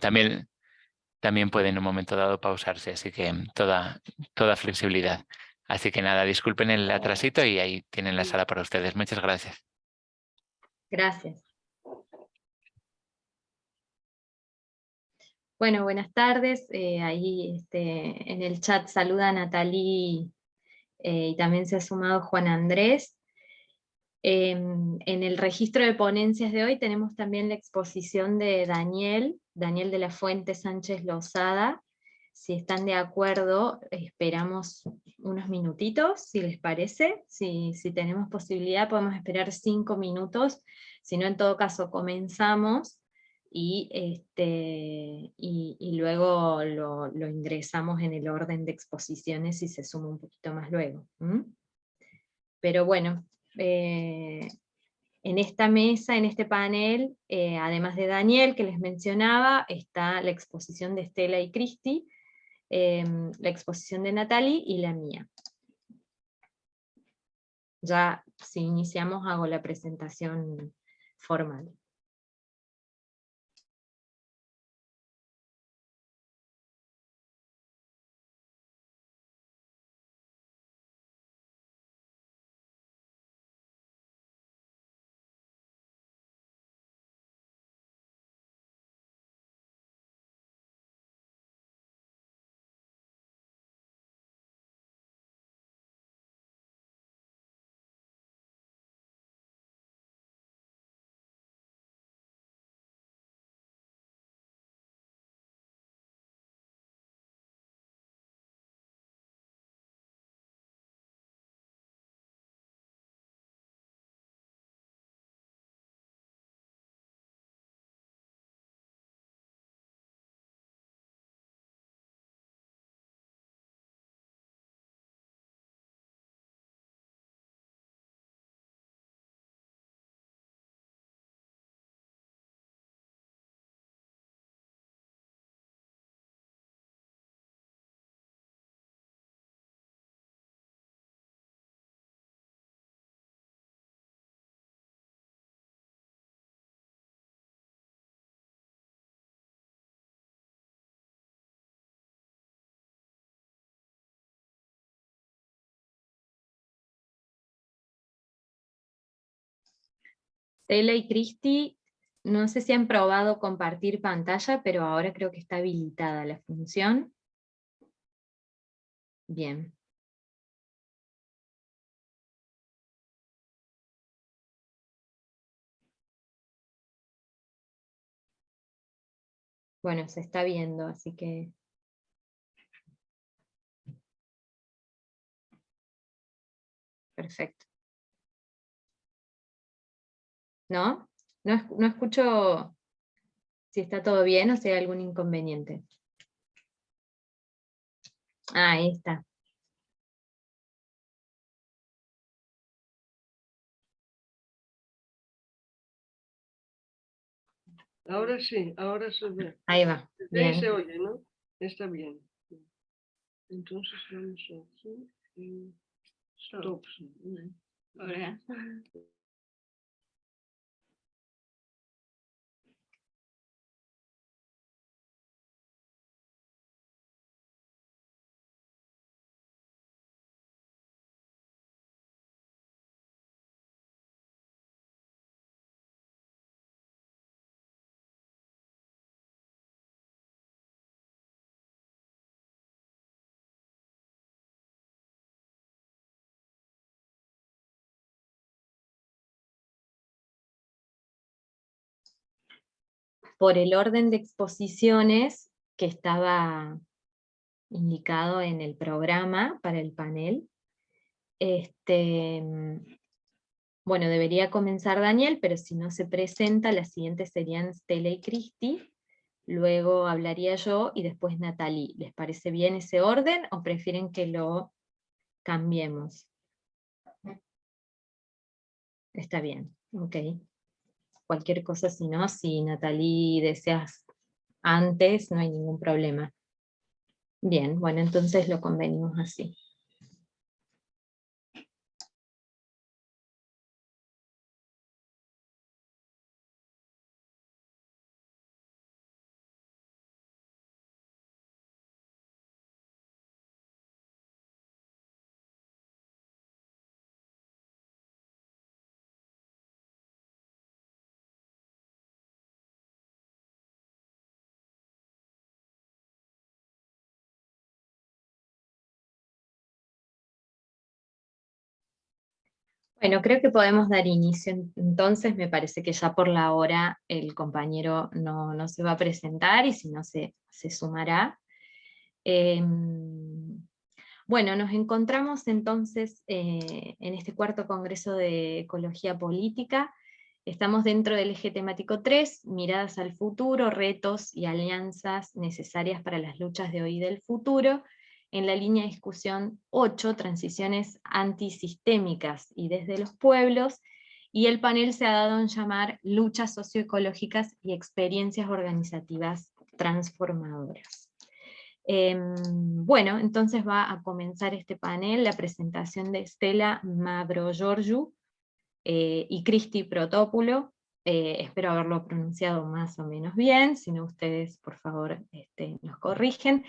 también, también puede en un momento dado pausarse, así que toda, toda flexibilidad. Así que nada, disculpen el atrasito y ahí tienen la sala para ustedes. Muchas gracias. Gracias. Bueno, buenas tardes. Eh, ahí este, en el chat saluda a Natalie eh, y también se ha sumado Juan Andrés. Em, en el registro de ponencias de hoy tenemos también la exposición de Daniel, Daniel de la Fuente Sánchez Lozada. Si están de acuerdo, esperamos unos minutitos, si les parece. Si, si tenemos posibilidad podemos esperar cinco minutos, si no en todo caso comenzamos y, este, y, luego lo, ingresamos en el orden de exposiciones y se suma un poquito más luego. Pero bueno, eh, en esta mesa, en este panel, eh, además de Daniel que les mencionaba, está la exposición de Estela y Cristi, em, la exposición de Natalie y la mía. Ya si iniciamos hago la presentación formal. Stella y Cristi, no sé si han probado compartir pantalla, pero ahora creo que está habilitada la función. Bien. Bueno, se está viendo, así que... Perfecto. ¿No? No, escucho si está todo bien o si hay algún inconveniente. Ah, ahí está. Ahora sí, ahora se ve. Ahí va. Bien. se oye, ¿no? Está bien. Entonces vamos aquí. Stop. Ahora. Por el orden de exposiciones que estaba indicado en el programa para el panel. Este, bueno, debería comenzar Daniel, pero si no se presenta, las siguientes serían Stella y Cristi, luego hablaría yo y después Natalie. ¿Les parece bien ese orden o prefieren que lo cambiemos? Está bien, ok cualquier cosa, si no, si Natalie deseas antes, no hay ningún problema. Bien, bueno, entonces lo convenimos así. Bueno, creo que podemos dar inicio en- entonces, me parece que ya por la hora el compañero no, no se va a presentar y si no se, se sumará. Em, bueno, nos encontramos entonces eh, en este cuarto Congreso de Ecología Política. Estamos dentro del eje temático 3, miradas al futuro, retos y alianzas necesarias para las luchas de hoy y del futuro, en la línea de discusión 8, transiciones antisistémicas y desde los pueblos, y el panel se ha dado en llamar luchas socioecológicas y experiencias organizativas transformadoras. Em, bueno, entonces va a comenzar este panel, la presentación de Estela Mavrogiorgiou eh, y Cristi Protópulo, eh, espero haberlo pronunciado más o menos bien, si no ustedes por favor este, nos corrigen,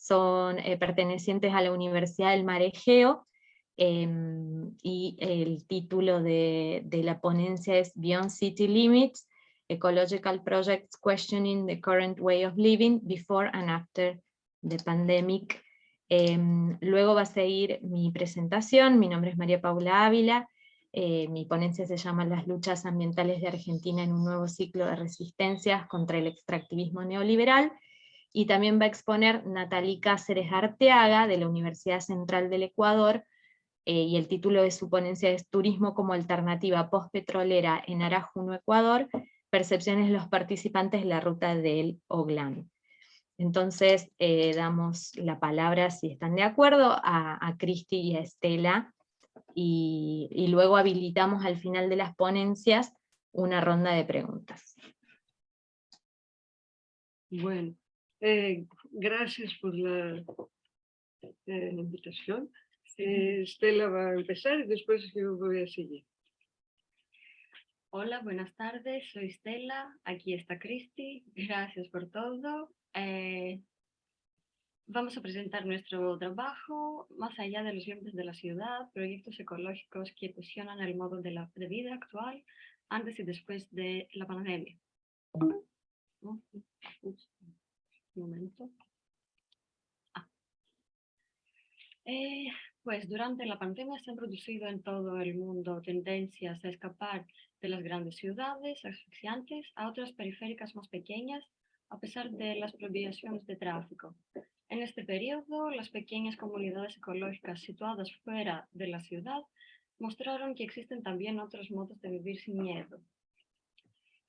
son eh, pertenecientes a la Universidad del Mar Egeo, em, y el título de, de la ponencia es Beyond City Limits, Ecological Projects Questioning the Current Way of Living Before and After the Pandemic. Em, luego va a seguir mi presentación, mi nombre es María Paula Ávila, eh, mi ponencia se llama Las luchas ambientales de Argentina en un nuevo ciclo de resistencias contra el extractivismo neoliberal, y también va a exponer Natalí Cáceres Arteaga, de la Universidad Central del Ecuador, eh, y el título de su ponencia es Turismo como alternativa postpetrolera en Arajuno, Ecuador, percepciones de los participantes de la ruta del Oglán. Entonces eh, damos la palabra, si están de acuerdo, a, a Cristi y a Estela, y, y luego habilitamos al final de las ponencias una ronda de preguntas. Bueno, eh, gracias por la eh, invitación. Eh, Estela va a empezar y después yo voy a seguir. Hola, buenas tardes, soy Estela, aquí está Cristi, gracias por todo. Eh, vamos a presentar nuestro trabajo, más allá de los límites de la ciudad, proyectos ecológicos que cuestionan el modo de, la, de vida actual antes y después de la pandemia. Un momento. Ah. Eh, pues durante la pandemia se han producido en todo el mundo tendencias a escapar de las grandes ciudades asfixiantes a otras periféricas más pequeñas a pesar de las prohibiciones de tráfico. En este periodo, las pequeñas comunidades ecológicas situadas fuera de la ciudad mostraron que existen también otros modos de vivir sin miedo.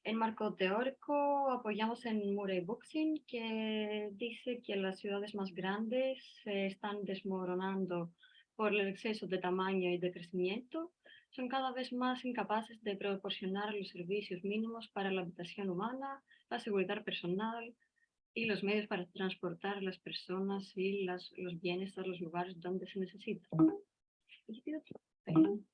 En marco teórico apoyamos en Murray Booksin, que dice que las ciudades más grandes se están desmoronando por el exceso de tamaño y de crecimiento, son cada vez más incapaces de proporcionar los servicios mínimos para la habitación humana, la seguridad personal y los medios para transportar las personas y las, los bienes a los lugares donde se necesitan. Perdón.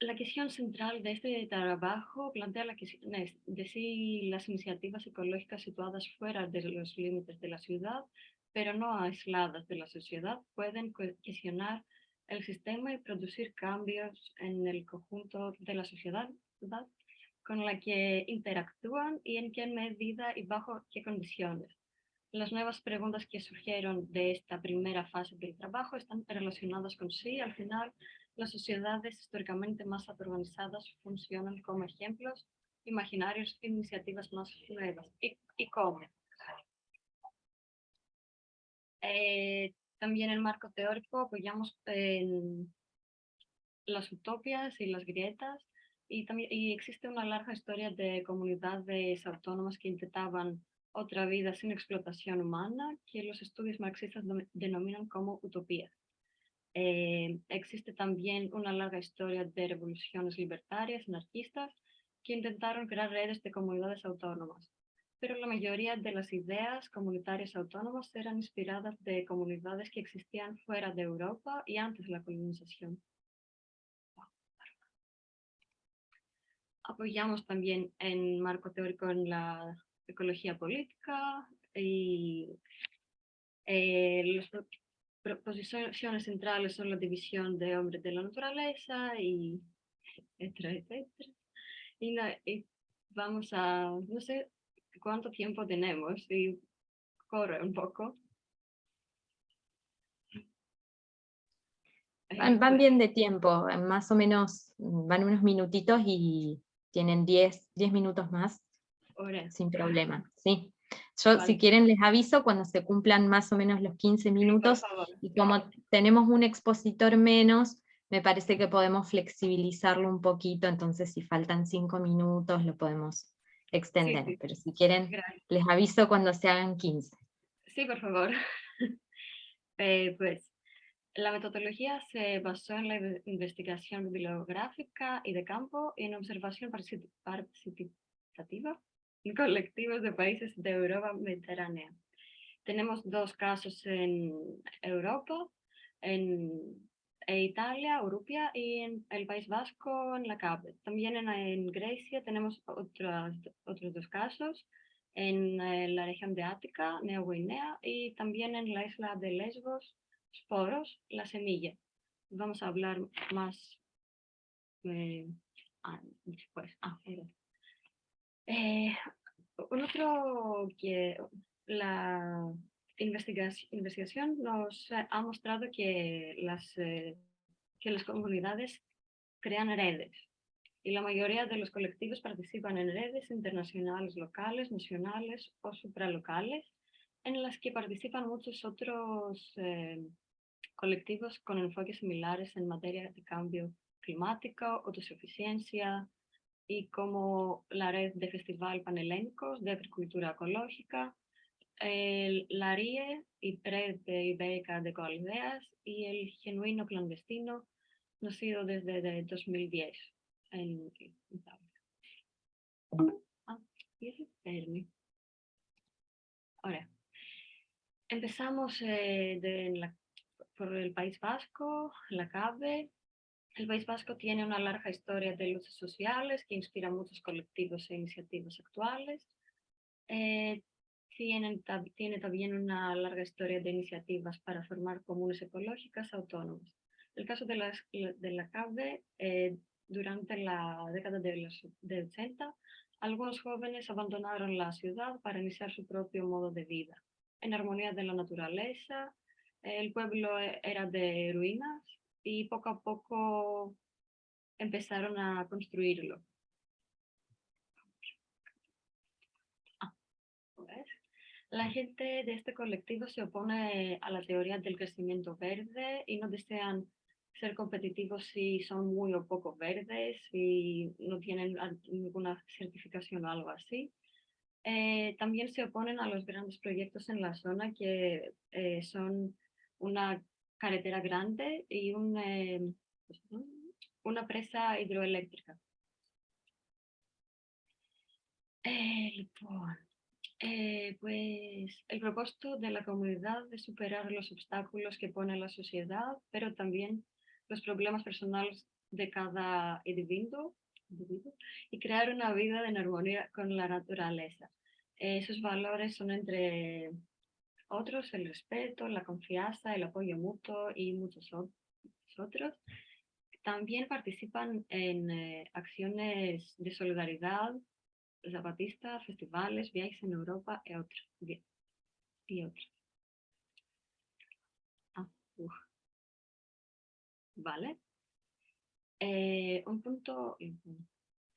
La cuestión central de este trabajo plantea la cuestión de si las iniciativas ecológicas situadas fuera de los límites de la ciudad, pero no aisladas de la sociedad, pueden cuestionar el sistema y producir cambios en el conjunto de la sociedad con la que interactúan y en qué medida y bajo qué condiciones. Las nuevas preguntas que surgieron de esta primera fase del trabajo están relacionadas con si al final las sociedades históricamente más organizadas funcionan como ejemplos imaginarios de iniciativas más nuevas. ¿Y, y cómo? Eh, también en marco teórico apoyamos en las utopias y las grietas y, también, y existe una larga historia de comunidades autónomas que intentaban otra vida sin explotación humana que los estudios marxistas denominan como utopías. Eh, existe también una larga historia de revoluciones libertarias, anarquistas, que intentaron crear redes de comunidades autónomas pero la mayoría de las ideas comunitarias autónomas eran inspiradas de comunidades que existían fuera de Europa y antes de la colonización. Apoyamos también en marco teórico en la ecología política y eh, las proposiciones centrales son la división de hombres de la naturaleza y etcétera, etcétera. Y, y vamos a, no sé, cuánto tiempo tenemos y corre un poco. Van, van bien de tiempo, más o menos van unos minutitos y tienen 10, 10 minutos más ahora, sin problema. Sí. Yo, si Vale. quieren, les aviso cuando se cumplan más o menos los 15 sí, por minutos y como tenemos un expositor menos, me parece que podemos flexibilizarlo un poquito, entonces si faltan 5 minutos lo podemos extender, sí. pero si quieren, Gracias. les aviso cuando se hagan 15. Sí, por favor. Eh, pues la metodología se basó en la inve- investigación bibliográfica y de campo y en observación partici- participativa colectivos de países de Europa mediterránea. Tenemos dos casos en Europa, en e Italia, Urupia y en el País Vasco, en la CAP. También en, en Grecia tenemos otras, otros dos casos, en eh, la región de Ática, Neo Guinea, y también en la isla de Lesbos, Sporos, la semilla. Vamos a hablar más eh, ah, después. Ah. Eh, otro que la investigación, nos ha mostrado que las, eh, que las comunidades crean redes y la mayoría de los colectivos participan en redes internacionales, locales, nacionales o supralocales, en las que participan muchos otros eh, colectivos con enfoques similares en materia de cambio climático, autosuficiencia y como la red de Festival Panhelénicos de Agricultura Ecológica, el, la RIE y Red de Ibérica de Coaldeas y el Genuino Clandestino, nacido desde de 2010 en. Ah, empezamos eh, por el País Vasco, la CABE. El País Vasco tiene una larga historia de luchas sociales que inspira muchos colectivos e iniciativas actuales. Eh, tienen tab- tiene también una larga historia de iniciativas para formar comunes ecológicas autónomas. El caso de, las, de la CABE, eh, durante la década de los de 80, algunos jóvenes abandonaron la ciudad para iniciar su propio modo de vida, en armonía de la naturaleza. El pueblo era de ruinas y poco a poco empezaron a construirlo. La gente de este colectivo se opone a la teoría del crecimiento verde y no desean ser competitivos si son muy o poco verdes, si no tienen ninguna certificación o algo así. Eh, también se oponen a los grandes proyectos en la zona que eh, son una carretera grande y un, eh, una presa hidroeléctrica. El, eh, pues el propósito de la comunidad es superar los obstáculos que pone la sociedad, pero también los problemas personales de cada individuo, y crear una vida en armonía con la naturaleza. Sus valores son entre otros el respeto, la confianza, el apoyo mutuo y muchos otros. También participan en eh, acciones de solidaridad, zapatista, festivales, viajes en Europa y otros. Ah. Vale. Eh, un punto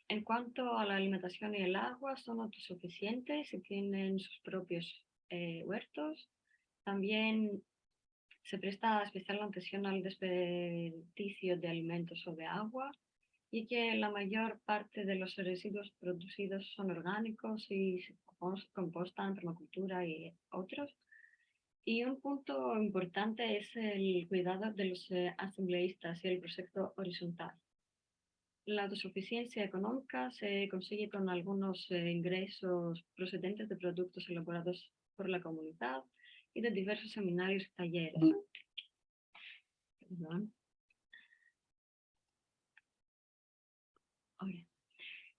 en cuanto a la alimentación y el agua, son autosuficientes y tienen sus propios eh, huertos. También se presta especial atención al desperdicio de alimentos o de agua y que la mayor parte de los residuos producidos son orgánicos y compostan, permacultura y otros. Y un punto importante es el cuidado de los eh, asambleístas y el proyecto horizontal. La autosuficiencia económica se consigue con algunos eh, ingresos procedentes de productos elaborados por la comunidad y de diversos seminarios y talleres. Perdón.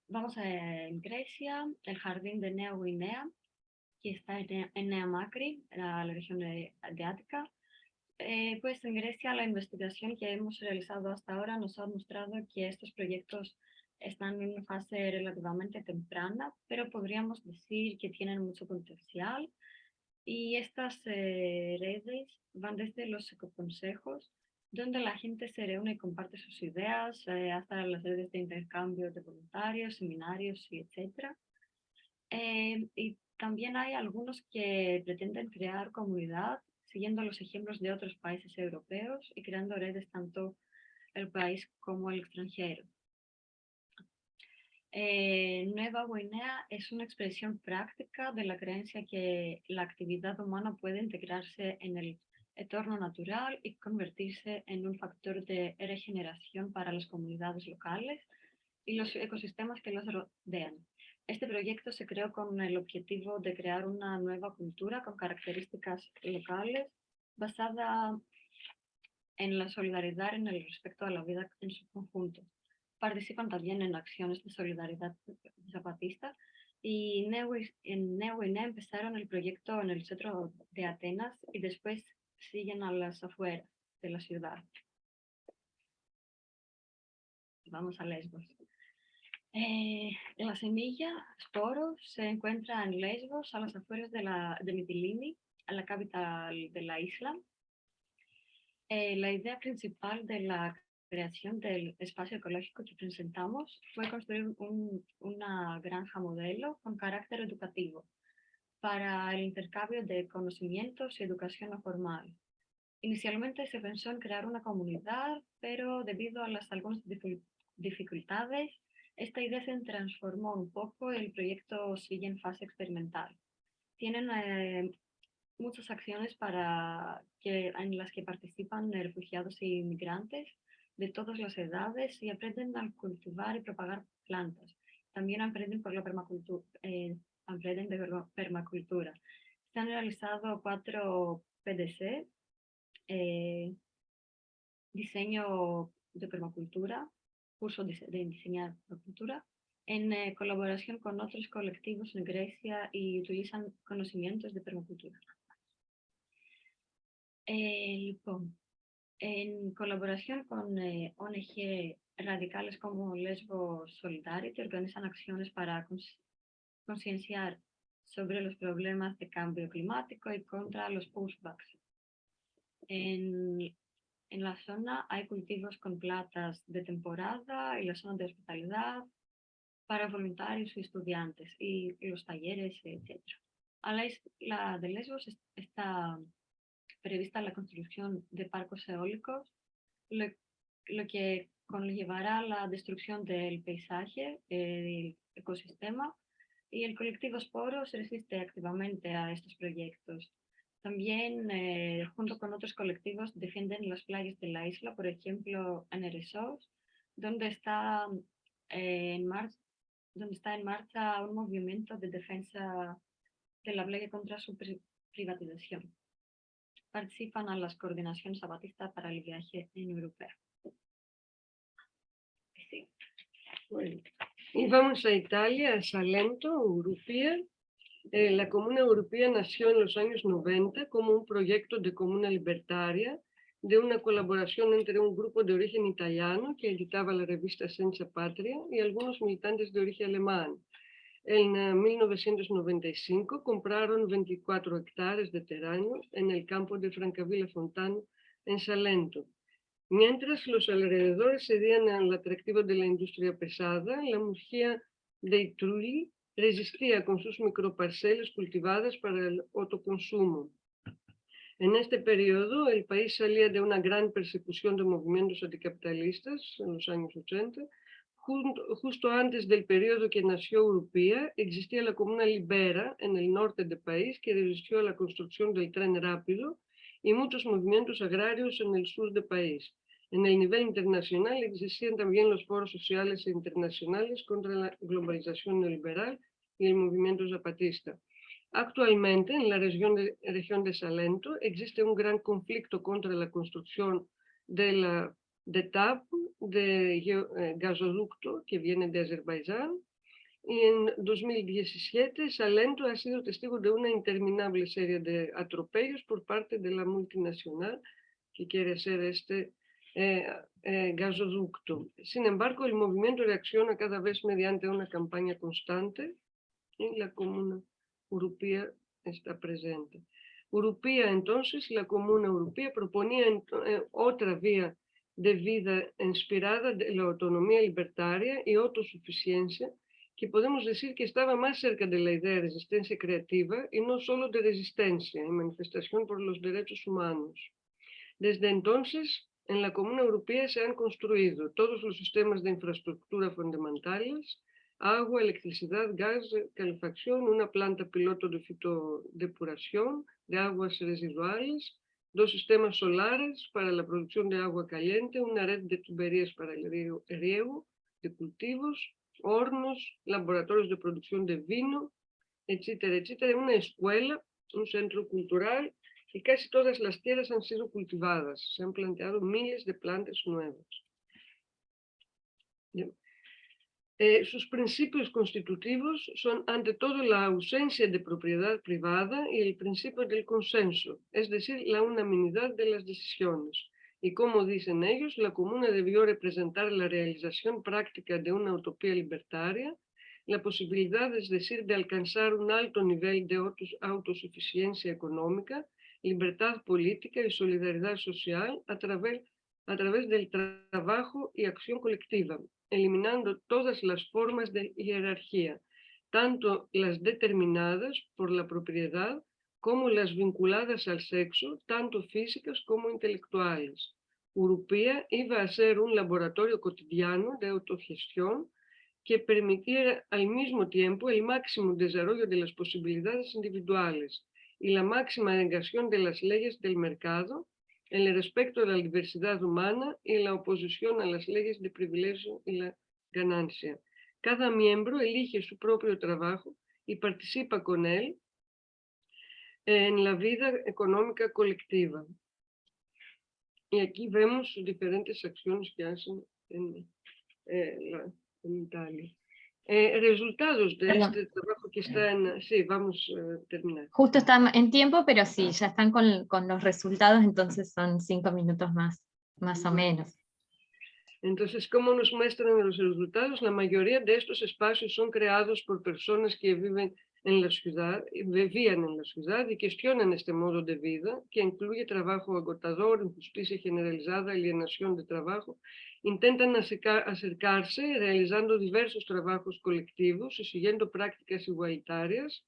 Vamos a en Grecia, el jardín de Neo Guinea, que está en, Nea- en Nea Macri, en la región de, de Ática. Eh, pues en Grecia la investigación que hemos realizado hasta ahora nos ha mostrado que estos proyectos están en una fase relativamente temprana, pero podríamos decir que tienen mucho potencial. Y estas eh, redes van desde los ecoconsejos donde la gente se reúne y comparte sus ideas, eh, hasta las redes de intercambio de voluntarios, seminarios etcétera. Eh, y también hay algunos que pretenden crear comunidad siguiendo los ejemplos de otros países europeos y creando redes tanto el país como el extranjero. Eh, Nueva Guinea es una expresión práctica de la creencia que la actividad humana puede integrarse en el entorno natural y convertirse en un factor de regeneración para las comunidades locales y los ecosistemas que los rodean. Este proyecto se creó con el objetivo de crear una nueva cultura con características locales basada en la solidaridad en el respeto a la vida en su conjunto. Participan también en acciones de solidaridad zapatista y en Neuguinea empezaron el proyecto en el centro de Atenas y después siguen a las afueras de la ciudad. Vamos a Lesbos. Eh, la semilla, Sporo, se encuentra en Lesbos, a las afueras de, la, de Mitilini, a la capital de la isla. Eh, la idea principal de la creación del espacio ecológico que presentamos fue construir un, una granja modelo con carácter educativo para el intercambio de conocimientos y educación no formal. Inicialmente se pensó en crear una comunidad, pero debido a las algunas dificultades, esta idea se transformó un poco y el proyecto sigue en fase experimental. Tienen eh, muchas acciones para que, en las que participan refugiados e inmigrantes de todas las edades y aprenden a cultivar y propagar plantas. También aprenden por la permacultura, eh, aprenden de permacultura. Se han realizado cuatro PDC, eh, diseño de permacultura, curso de, de diseñar permacultura, en eh, colaboración con otros colectivos en Grecia y utilizan conocimientos de permacultura. En colaboración con eh, ONG radicales como Lesbo Solidarity, organizan acciones para concienciar sobre los problemas de cambio climático y contra los pushbacks. En, en la zona hay cultivos con plantas de temporada y la zona de hospitalidad para voluntarios y estudiantes y, los talleres, etc. A la isla de Lesbos está prevista la construcción de parques eólicos, lo, que conllevará la destrucción del paisaje, del ecosistema, y el colectivo Sporo se resiste activamente a estos proyectos. También, eh, junto con otros colectivos, defienden las playas de la isla, por ejemplo, en Eresos, donde está, eh, en donde está en marcha un movimiento de defensa de la playa contra su privatización. Participan a las coordinaciones zapatistas para el viaje en. Bueno. Y vamos a Italia, a Salento, Europea. Eh, la Comuna Europea nació en los años 90 como un proyecto de comuna libertaria de una colaboración entre un grupo de origen italiano que editaba la revista Senza Patria y algunos militantes de origen alemán. En 1995 compraron 24 hectáreas de terreno en el campo de Francavilla Fontano, en Salento. Mientras los alrededores cedían al atractivo de la industria pesada, la Murcia de Trulli resistía con sus microparcelas cultivadas para el autoconsumo. En este periodo, el país salía de una gran persecución de movimientos anticapitalistas en los años 80. Justo antes del periodo que nació Europea, existía la Comuna Libera en el norte del país que resistió a la construcción del tren rápido y muchos movimientos agrarios en el sur del país. En el nivel internacional existían también los foros sociales e internacionales contra la globalización neoliberal y el movimiento zapatista. Actualmente, en la región de, región de Salento, existe un gran conflicto contra la construcción de la de TAP, de eh, gasoducto que viene de Azerbaiyán. En 2017, Salento ha sido testigo de una interminable serie de atropellos por parte de la multinacional que quiere hacer este eh, eh, gasoducto. Sin embargo, el movimiento reacciona cada vez mediante una campaña constante y la Comuna Europea está presente. Urupía, entonces, la Comuna Europea proponía eh, otra vía de vida inspirada de la autonomía libertaria y autosuficiencia, que podemos decir que estaba más cerca de la idea de resistencia creativa y no solo de resistencia y manifestación por los derechos humanos. Desde entonces, en la Comuna Europea se han construido todos los sistemas de infraestructura fundamentales, agua, electricidad, gas, calefacción, una planta piloto de fitodepuración de aguas residuales, dos sistemas solares para la producción de agua caliente, una red de tuberías para el riego, de cultivos, hornos, laboratorios de producción de vino, etcétera, etcétera, una escuela, un centro cultural y casi todas las tierras han sido cultivadas. Se han planteado miles de plantas nuevas. Eh, sus principios constitutivos son ante todo la ausencia de propiedad privada y el principio del consenso, es decir, la unanimidad de las decisiones. Y como dicen ellos, la comuna debió representar la realización práctica de una utopía libertaria, la posibilidad, es decir, de alcanzar un alto nivel de autosuficiencia económica, libertad política y solidaridad social a través, a través del trabajo y acción colectiva, eliminando todas las formas de jerarquía, tanto las determinadas por la propiedad como las vinculadas al sexo, tanto físicas como intelectuales. Urupía iba a ser un laboratorio cotidiano de autogestión que permitiera al mismo tiempo el máximo desarrollo de las posibilidades individuales y la máxima negación de las leyes del mercado el respecto a la diversidad humana y la oposición a las leyes de privilegio y la ganancia. Cada miembro elige su propio trabajo y participa con él en la vida económica colectiva. Y aquí vemos diferentes acciones que hacen en, eh, en Italia. Eh, resultados de este trabajo que está en... Sí, vamos a terminar. Justo está en tiempo, pero sí, ya están con, con los resultados, entonces son cinco minutos más, más o menos. Entonces, ¿cómo nos muestran los resultados? La mayoría de estos espacios son creados por personas que viven en la ciudad, vivían en la ciudad y cuestionan este modo de vida, que incluye trabajo agotador, injusticia generalizada, alienación de trabajo intentan acercarse realizando diversos trabajos colectivos y siguiendo prácticas igualitarias.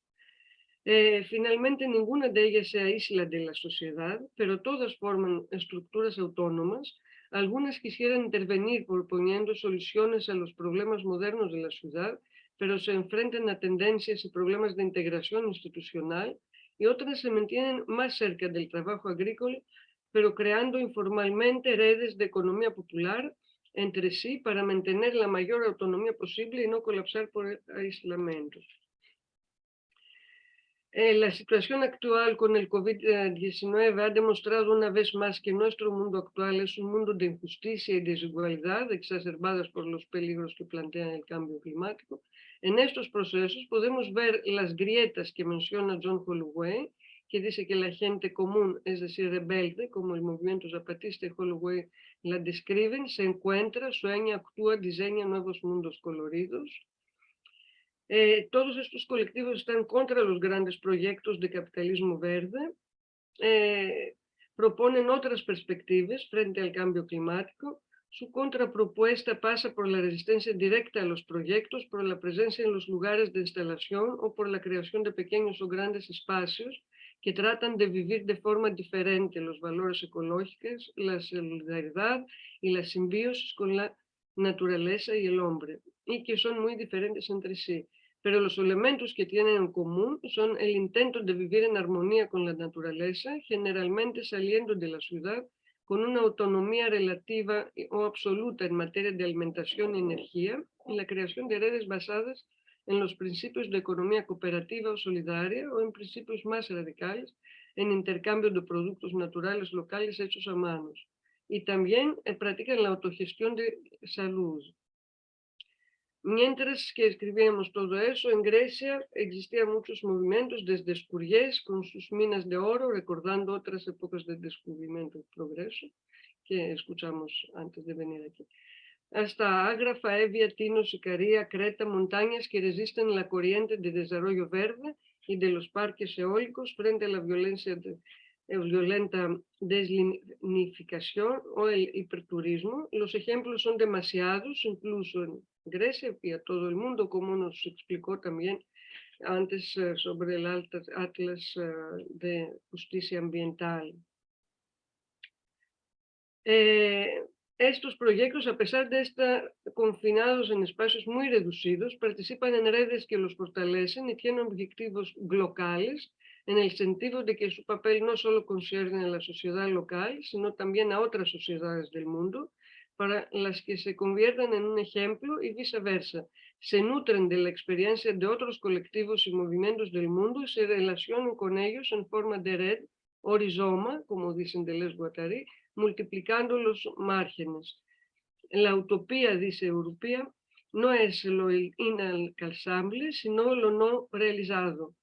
Eh, finalmente, ninguna de ellas se aísla de la sociedad, pero todas forman estructuras autónomas. Algunas quisieran intervenir proponiendo soluciones a los problemas modernos de la ciudad, pero se enfrentan a tendencias y problemas de integración institucional, y otras se mantienen más cerca del trabajo agrícola, pero creando informalmente redes de economía popular entre sí para mantener la mayor autonomía posible y no colapsar por aislamiento. Eh, la situación actual con el COVID-19 ha demostrado una vez más que nuestro mundo actual es un mundo de injusticia y desigualdad exacerbadas por los peligros que plantean el cambio climático. En estos procesos podemos ver las grietas que menciona John Holloway, que dice que la gente común, es decir, rebelde, como el movimiento zapatista y Holloway la describen, se encuentra, sueña, actúa, diseña nuevos mundos coloridos. Eh, todos estos colectivos están contra los grandes proyectos de capitalismo verde, eh, proponen otras perspectivas frente al cambio climático. Su contrapropuesta pasa por la resistencia directa a los proyectos, por la presencia en los lugares de instalación o por la creación de pequeños o grandes espacios que tratan de vivir de forma diferente los valores ecológicos, la solidaridad y la simbiosis con la naturaleza y el hombre, y que son muy diferentes entre sí. Pero los elementos que tienen en común son el intento de vivir en armonía con la naturaleza, generalmente saliendo de la ciudad con una autonomía relativa o absoluta en materia de alimentación y energía, y la creación de redes basadas en los principios de economía cooperativa o solidaria o en principios más radicales en intercambio de productos naturales locales hechos a manos. Y también eh, practican la autogestión de salud. Mientras que escribíamos todo eso, en Grecia existían muchos movimientos desde Escuriés con sus minas de oro, recordando otras épocas de descubrimiento y progreso que escuchamos antes de venir aquí hasta Ágrafa, Evia, Tino, Sicaría, Creta, montañas que resisten la corriente de desarrollo verde y de los parques eólicos frente a la violencia de, eh, violenta deslinificación o el hiperturismo. Los ejemplos son demasiados, incluso en Grecia y a todo el mundo, como nos explicó también antes eh, sobre el Atlas eh, de Justicia Ambiental. estos proyectos, a pesar de estar confinados en espacios muy reducidos, participan en redes que los fortalecen y tienen objetivos locales en el sentido de que su papel no solo concierne a la sociedad local, sino también a otras sociedades del mundo, para las que se conviertan en un ejemplo y viceversa. Se nutren de la experiencia de otros colectivos y movimientos del mundo y se relacionan con ellos en forma de red o rizoma, como dicen de Les Guattari, multiplicando los márgenes. La utopía, dice Europea, no es lo inalcanzable, sino lo no realizado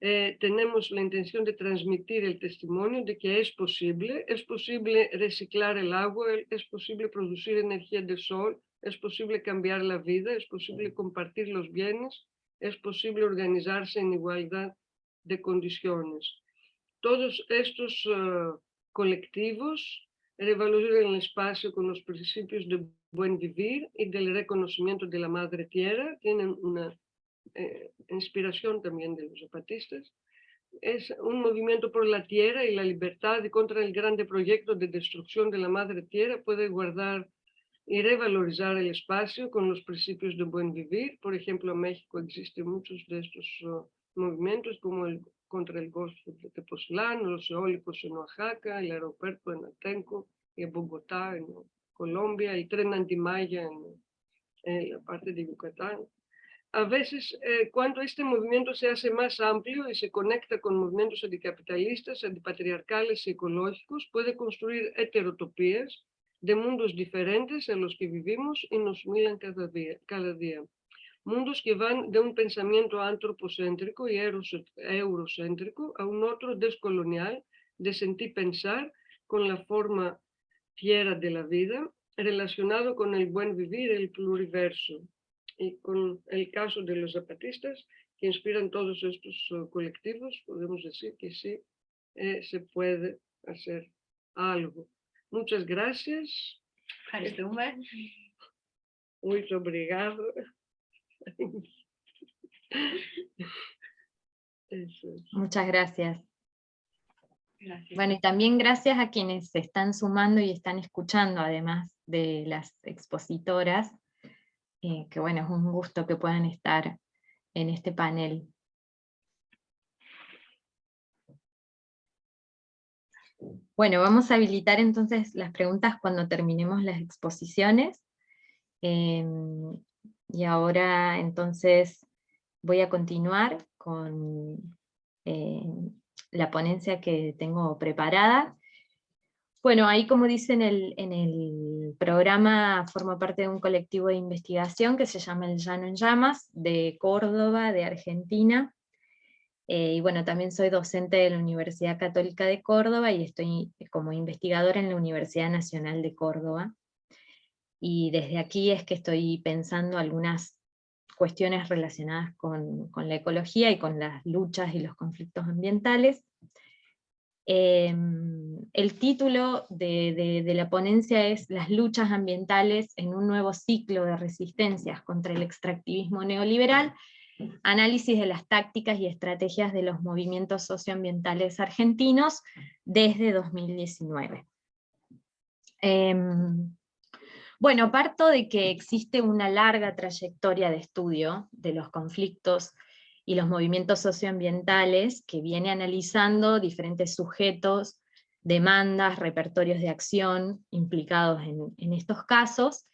eh, tenemos la intención de transmitir el testimonio de que es posible, es posible reciclar el agua, es posible producir energía del sol, es posible cambiar la vida, es posible compartir los bienes, es posible organizarse en igualdad de condiciones. Todos estos uh, colectivos revalorizan el espacio con los principios de buen vivir y del reconocimiento de la madre tierra, tienen una eh, inspiración también de los zapatistas, es un movimiento por la tierra y la libertad contra el grande proyecto de destrucción de la madre tierra. Puede guardar y revalorizar el espacio con los principios de buen vivir. Por ejemplo, en México existen muchos de estos uh, movimientos como el contra el Golfo de Tepoztlán, los eólicos en Oaxaca, el aeropuerto en Atenco y en Bogotá, en Colombia, el tren antimaya en, en la parte de Yucatán a veces eh, cuando este movimiento se hace más amplio y se conecta con movimientos anticapitalistas, antipatriarcales y ecológicos, puede construir heterotopías de mundos diferentes en los que vivimos y nos miran cada día. Cada día. Mundos que van de un pensamiento antropocéntrico y eurocéntrico a un otro descolonial de sentir pensar con la forma fiera de la vida, relacionado con el buen vivir, el pluriverso y con el caso de los zapatistas que inspiran todos estos uh, colectivos, podemos decir que sí eh, se puede hacer algo. Muchas gracias. Muy obrigado. Muchas gracias. gracias. Bueno, y también gracias a quienes se están sumando y están escuchando, además de las expositoras, eh, que bueno, es un gusto que puedan estar en este panel. Bueno, vamos a habilitar entonces las preguntas cuando terminemos las exposiciones. Em, y ahora entonces voy a continuar con eh, la ponencia que tengo preparada. Bueno, ahí como dice en el, programa, forma parte de un colectivo de investigación que se llama El Llano en Llamas, de Córdoba, de Argentina. Eh, y bueno, también soy docente de la Universidad Católica de Córdoba y estoy como investigadora en la Universidad Nacional de Córdoba. Y desde aquí es que estoy pensando algunas cuestiones relacionadas con la ecología y con las luchas y los conflictos ambientales. Em, el título de, la ponencia es Las luchas ambientales en un nuevo ciclo de resistencias contra el extractivismo neoliberal, análisis de las tácticas y estrategias de los movimientos socioambientales argentinos desde 2019. Em, bueno, parto de que existe una larga trayectoria de estudio de los conflictos y los movimientos socioambientales, que viene analizando diferentes sujetos, demandas, repertorios de acción implicados en, estos casos,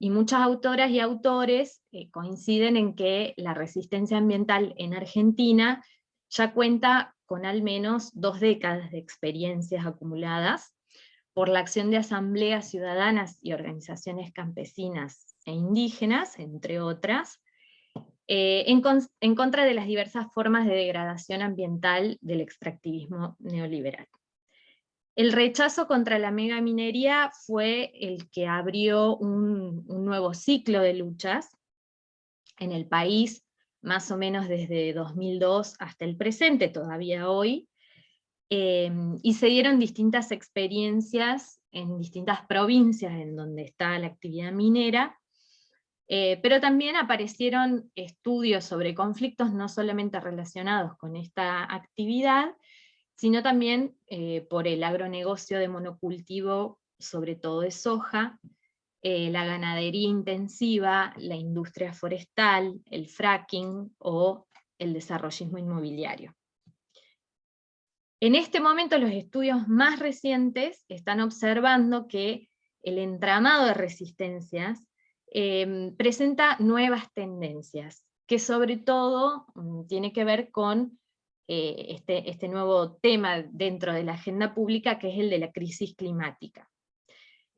y muchas autoras y autores eh, coinciden en que la resistencia ambiental en Argentina ya cuenta con al menos dos décadas de experiencias acumuladas por la acción de asambleas ciudadanas y organizaciones campesinas e indígenas, entre otras, eh, en, contra de las diversas formas de degradación ambiental del extractivismo neoliberal. El rechazo contra la megaminería fue el que abrió un, nuevo ciclo de luchas en el país, más o menos desde 2002 hasta el presente, todavía hoy, em, y se dieron distintas experiencias en distintas provincias en donde está la actividad minera, eh, pero también aparecieron estudios sobre conflictos no solamente relacionados con esta actividad, sino también eh, por el agronegocio de monocultivo, sobre todo de soja, eh, la ganadería intensiva, la industria forestal, el fracking o el desarrollismo inmobiliario. En este momento los estudios más recientes están observando que el entramado de resistencias em, presenta nuevas tendencias, que sobre todo mm, tiene que ver con eh, este, este nuevo tema dentro de la agenda pública, que es el de la crisis climática.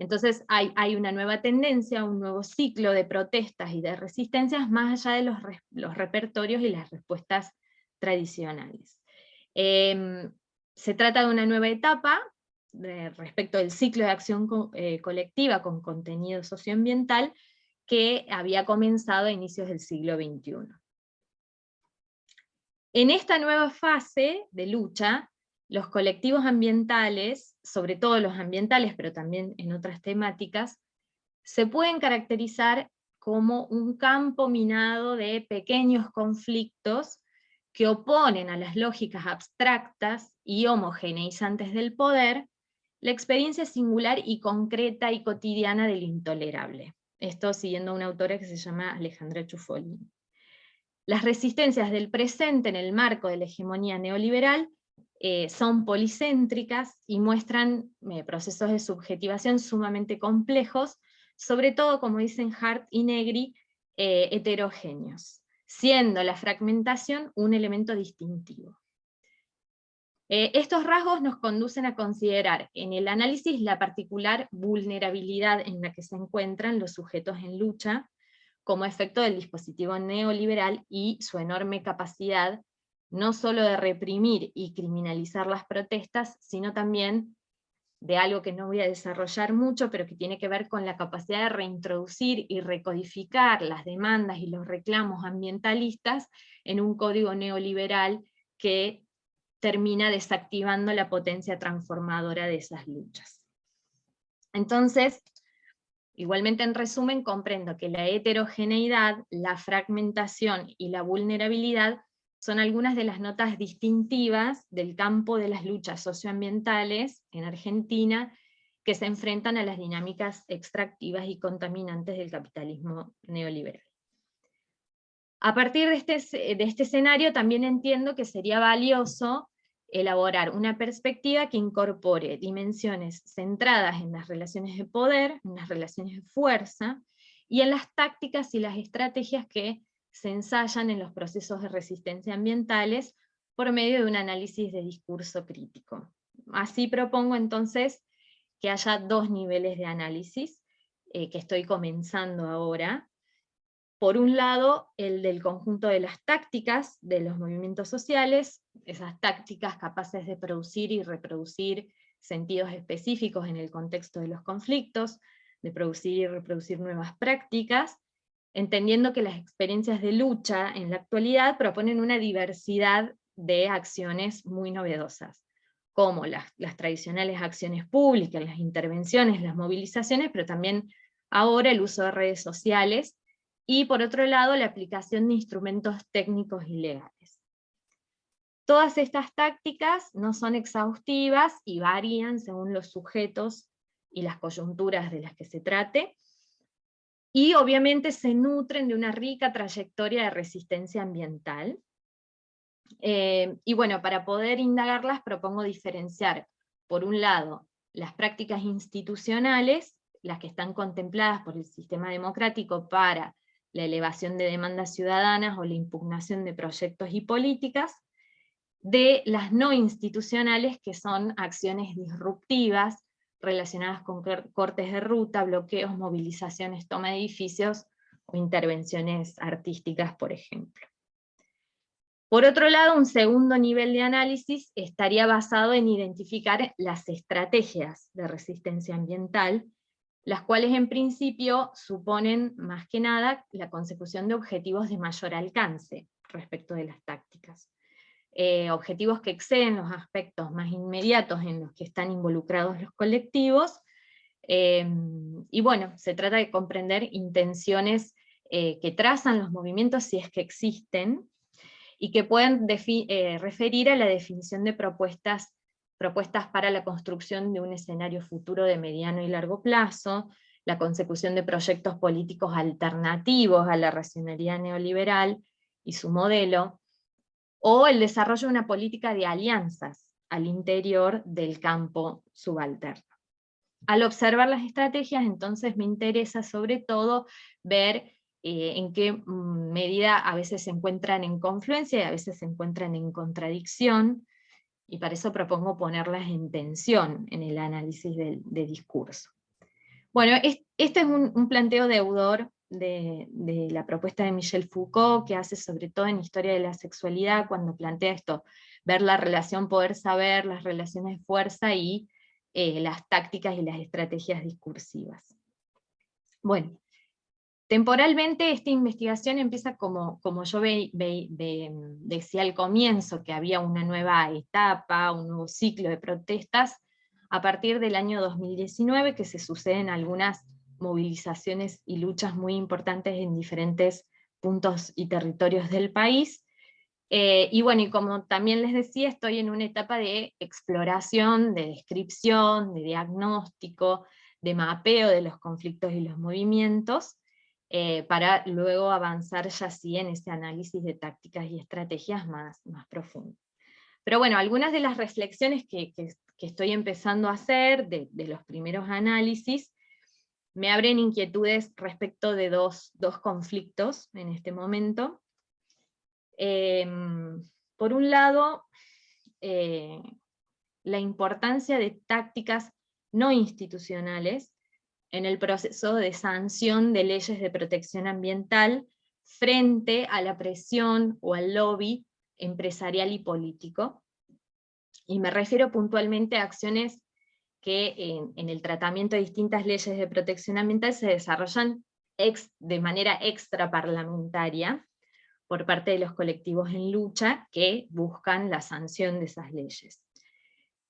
Entonces hay, una nueva tendencia, un nuevo ciclo de protestas y de resistencias más allá de los, repertorios y las respuestas tradicionales. Em, se trata de una nueva etapa respecto del ciclo de acción eh, colectiva con contenido socioambiental que había comenzado a inicios del siglo XXI. En esta nueva fase de lucha, los colectivos ambientales, sobre todo los ambientales, pero también en otras temáticas, se pueden caracterizar como un campo minado de pequeños conflictos que oponen a las lógicas abstractas y homogeneizantes del poder, la experiencia singular y concreta y cotidiana del intolerable. Esto siguiendo a una autora que se llama Alejandra Chufoli. Las resistencias del presente en el marco de la hegemonía neoliberal eh, son policéntricas y muestran eh, procesos de subjetivación sumamente complejos, sobre todo, como dicen Hart y Negri, eh, heterogéneos, siendo la fragmentación un elemento distintivo. Estos rasgos nos conducen a considerar en el análisis la particular vulnerabilidad en la que se encuentran los sujetos en lucha, como efecto del dispositivo neoliberal y su enorme capacidad no solo de reprimir y criminalizar las protestas, sino también de algo que no voy a desarrollar mucho, pero que tiene que ver con la capacidad de reintroducir y recodificar las demandas y los reclamos ambientalistas en un código neoliberal que termina desactivando la potencia transformadora de esas luchas. Entonces, igualmente en resumen, comprendo que la heterogeneidad, la fragmentación y la vulnerabilidad son algunas de las notas distintivas del campo de las luchas socioambientales en Argentina que se enfrentan a las dinámicas extractivas y contaminantes del capitalismo neoliberal. A partir de este, de este escenario también entiendo que sería valioso elaborar una perspectiva que incorpore dimensiones centradas en las relaciones de poder, en las relaciones de fuerza, y en las tácticas y las estrategias que se ensayan en los procesos de resistencia ambientales por medio de un análisis de discurso crítico. Así propongo entonces que haya dos niveles de análisis eh, que estoy comenzando ahora. Por un lado, el del conjunto de las tácticas de los movimientos sociales, esas tácticas capaces de producir y reproducir sentidos específicos en el contexto de los conflictos, de producir y reproducir nuevas prácticas, entendiendo que las experiencias de lucha en la actualidad proponen una diversidad de acciones muy novedosas, como las, tradicionales acciones públicas, las intervenciones, las movilizaciones, pero también ahora el uso de redes sociales, y por otro lado la aplicación de instrumentos técnicos y legales. Todas estas tácticas no son exhaustivas y varían según los sujetos y las coyunturas de las que se trate, y obviamente se nutren de una rica trayectoria de resistencia ambiental. Eh, y bueno, para poder indagarlas propongo diferenciar, por un lado, las prácticas institucionales, las que están contempladas por el sistema democrático para la elevación de demandas ciudadanas o la impugnación de proyectos y políticas, de las no institucionales, que son acciones disruptivas, relacionadas con cortes de ruta, bloqueos, movilizaciones, toma de edificios o intervenciones artísticas, por ejemplo. Por otro lado, un segundo nivel de análisis estaría basado en identificar las estrategias de resistencia ambiental, las cuales en principio suponen más que nada la consecución de objetivos de mayor alcance, respecto de las tácticas. Eh, objetivos que exceden los aspectos más inmediatos en los que están involucrados los colectivos, em, y bueno, se trata de comprender intenciones eh, que trazan los movimientos si es que existen, y que pueden eh, referir a la definición de propuestas, propuestas para la construcción de un escenario futuro de mediano y largo plazo, la consecución de proyectos políticos alternativos a la racionalidad neoliberal y su modelo, o el desarrollo de una política de alianzas al interior del campo subalterno. Al observar las estrategias, entonces me interesa sobre todo ver eh, en qué mm, medida a veces se encuentran en confluencia y a veces se encuentran en contradicción, y para eso propongo ponerlas en tensión en el análisis de, discurso. Bueno, este es un, planteo deudor de, de, la propuesta de Michel Foucault, que hace sobre todo en Historia de la Sexualidad, cuando plantea esto, ver la relación poder-saber, las relaciones de fuerza y eh, las tácticas y las estrategias discursivas. Bueno, Temporalmente esta investigación empieza como, como yo decía al comienzo, que había una nueva etapa, un nuevo ciclo de protestas, a partir del año 2019, que se suceden algunas movilizaciones y luchas muy importantes en diferentes puntos y territorios del país. Eh, y bueno, y como también les decía, estoy en una etapa de exploración, de descripción, de diagnóstico, de mapeo de los conflictos y los movimientos, eh, para luego avanzar ya sí en ese análisis de tácticas y estrategias más, más profundo. Pero bueno, algunas de las reflexiones que, que, estoy empezando a hacer de, los primeros análisis me abren inquietudes respecto de dos, dos conflictos en este momento. Em, por un lado, eh, la importancia de tácticas no institucionales en el proceso de sanción de leyes de protección ambiental frente a la presión o al lobby empresarial y político. Y me refiero puntualmente a acciones que en, el tratamiento de distintas leyes de protección ambiental se desarrollan de manera extraparlamentaria por parte de los colectivos en lucha que buscan la sanción de esas leyes.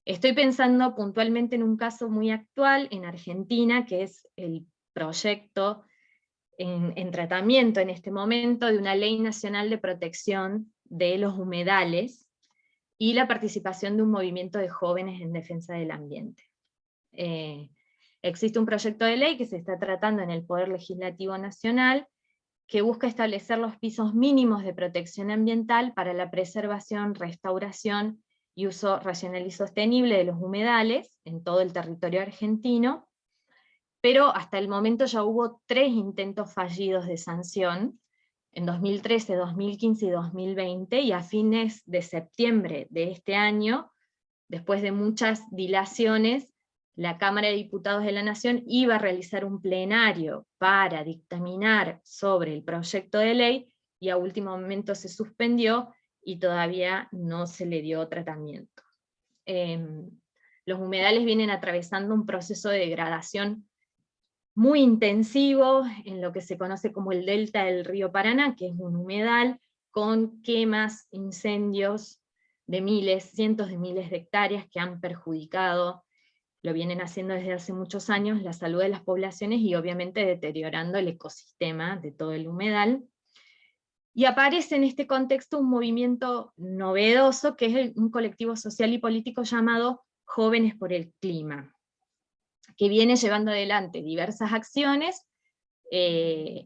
Estoy pensando puntualmente en un caso muy actual en Argentina, que es el proyecto en, tratamiento en este momento de una ley nacional de protección de los humedales y la participación de un movimiento de jóvenes en defensa del ambiente. Eh, existe un proyecto de ley que se está tratando en el Poder Legislativo Nacional que busca establecer los pisos mínimos de protección ambiental para la preservación, restauración y uso racional y sostenible de los humedales en todo el territorio argentino, pero hasta el momento ya hubo tres intentos fallidos de sanción, en 2013, 2015 y 2020, y a fines de septiembre de este año, después de muchas dilaciones, la Cámara de Diputados de la Nación iba a realizar un plenario para dictaminar sobre el proyecto de ley, y a último momento se suspendió, y todavía no se le dio tratamiento. Em, los humedales vienen atravesando un proceso de degradación muy intensivo en lo que se conoce como el delta del río Paraná, que es un humedal con quemas, incendios de miles, cientos de miles de hectáreas que han perjudicado, lo vienen haciendo desde hace muchos años, la salud de las poblaciones y obviamente deteriorando el ecosistema de todo el humedal. Y aparece en este contexto un movimiento novedoso, que es un colectivo social y político llamado Jóvenes por el Clima, que viene llevando adelante diversas acciones eh,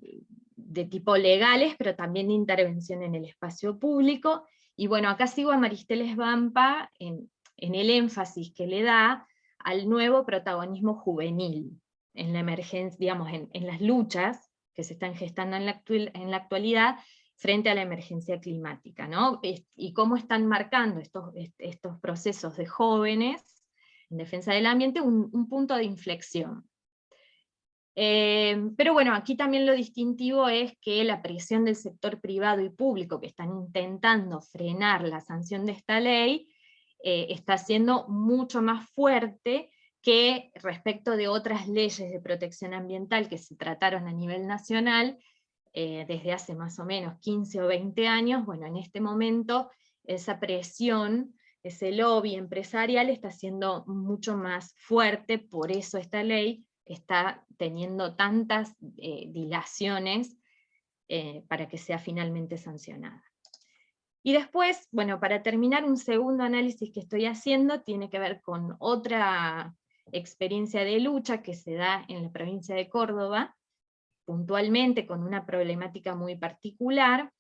de tipo legales, pero también de intervención en el espacio público, y bueno, acá sigo a Maristeles Vampa en, el énfasis que le da al nuevo protagonismo juvenil, en la emergencia, digamos, en, las luchas que se están gestando en en la actualidad, frente a la emergencia climática, ¿no? Y cómo están marcando estos, estos procesos de jóvenes en defensa del ambiente un, punto de inflexión. Eh, pero bueno, aquí también lo distintivo es que la presión del sector privado y público que están intentando frenar la sanción de esta ley eh, está siendo mucho más fuerte que respecto de otras leyes de protección ambiental que se trataron a nivel nacional eh, desde hace más o menos 15 o 20 años, bueno, en este momento esa presión, ese lobby empresarial está siendo mucho más fuerte, por eso esta ley está teniendo tantas eh, dilaciones eh, para que sea finalmente sancionada. Y después, bueno, para terminar, un segundo análisis que estoy haciendo tiene que ver con otra experiencia de lucha que se da en la provincia de Córdoba, puntualmente con una problemática muy particular,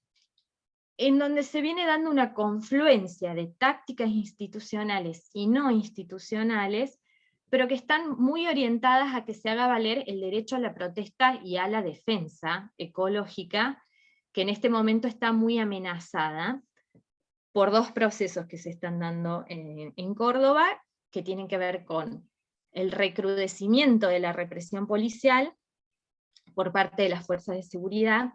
en donde se viene dando una confluencia de tácticas institucionales y no institucionales, pero que están muy orientadas a que se haga valer el derecho a la protesta y a la defensa ecológica, que en este momento está muy amenazada por dos procesos que se están dando en, en Córdoba, que tienen que ver con el recrudecimiento de la represión policial por parte de las fuerzas de seguridad,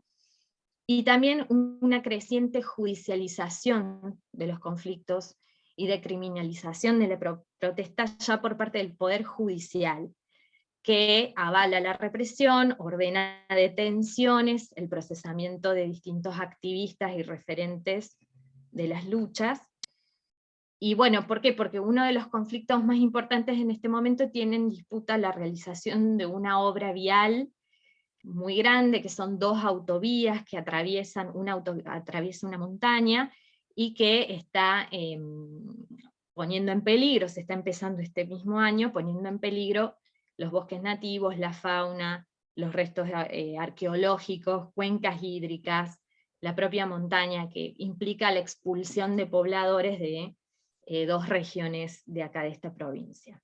y también una creciente judicialización de los conflictos y de criminalización de la protesta ya por parte del Poder Judicial, que avala la represión, ordena detenciones, el procesamiento de distintos activistas y referentes de las luchas. Y bueno, ¿por qué? Porque uno de los conflictos más importantes en este momento tiene en disputa la realización de una obra vial muy grande, que son dos autovías que atraviesan una, atraviesa una montaña, y que está em, poniendo en peligro, se está empezando este mismo año, poniendo en peligro los bosques nativos, la fauna, los restos eh, arqueológicos, cuencas hídricas, la propia montaña, que implica la expulsión de pobladores de eh, dos regiones de acá de esta provincia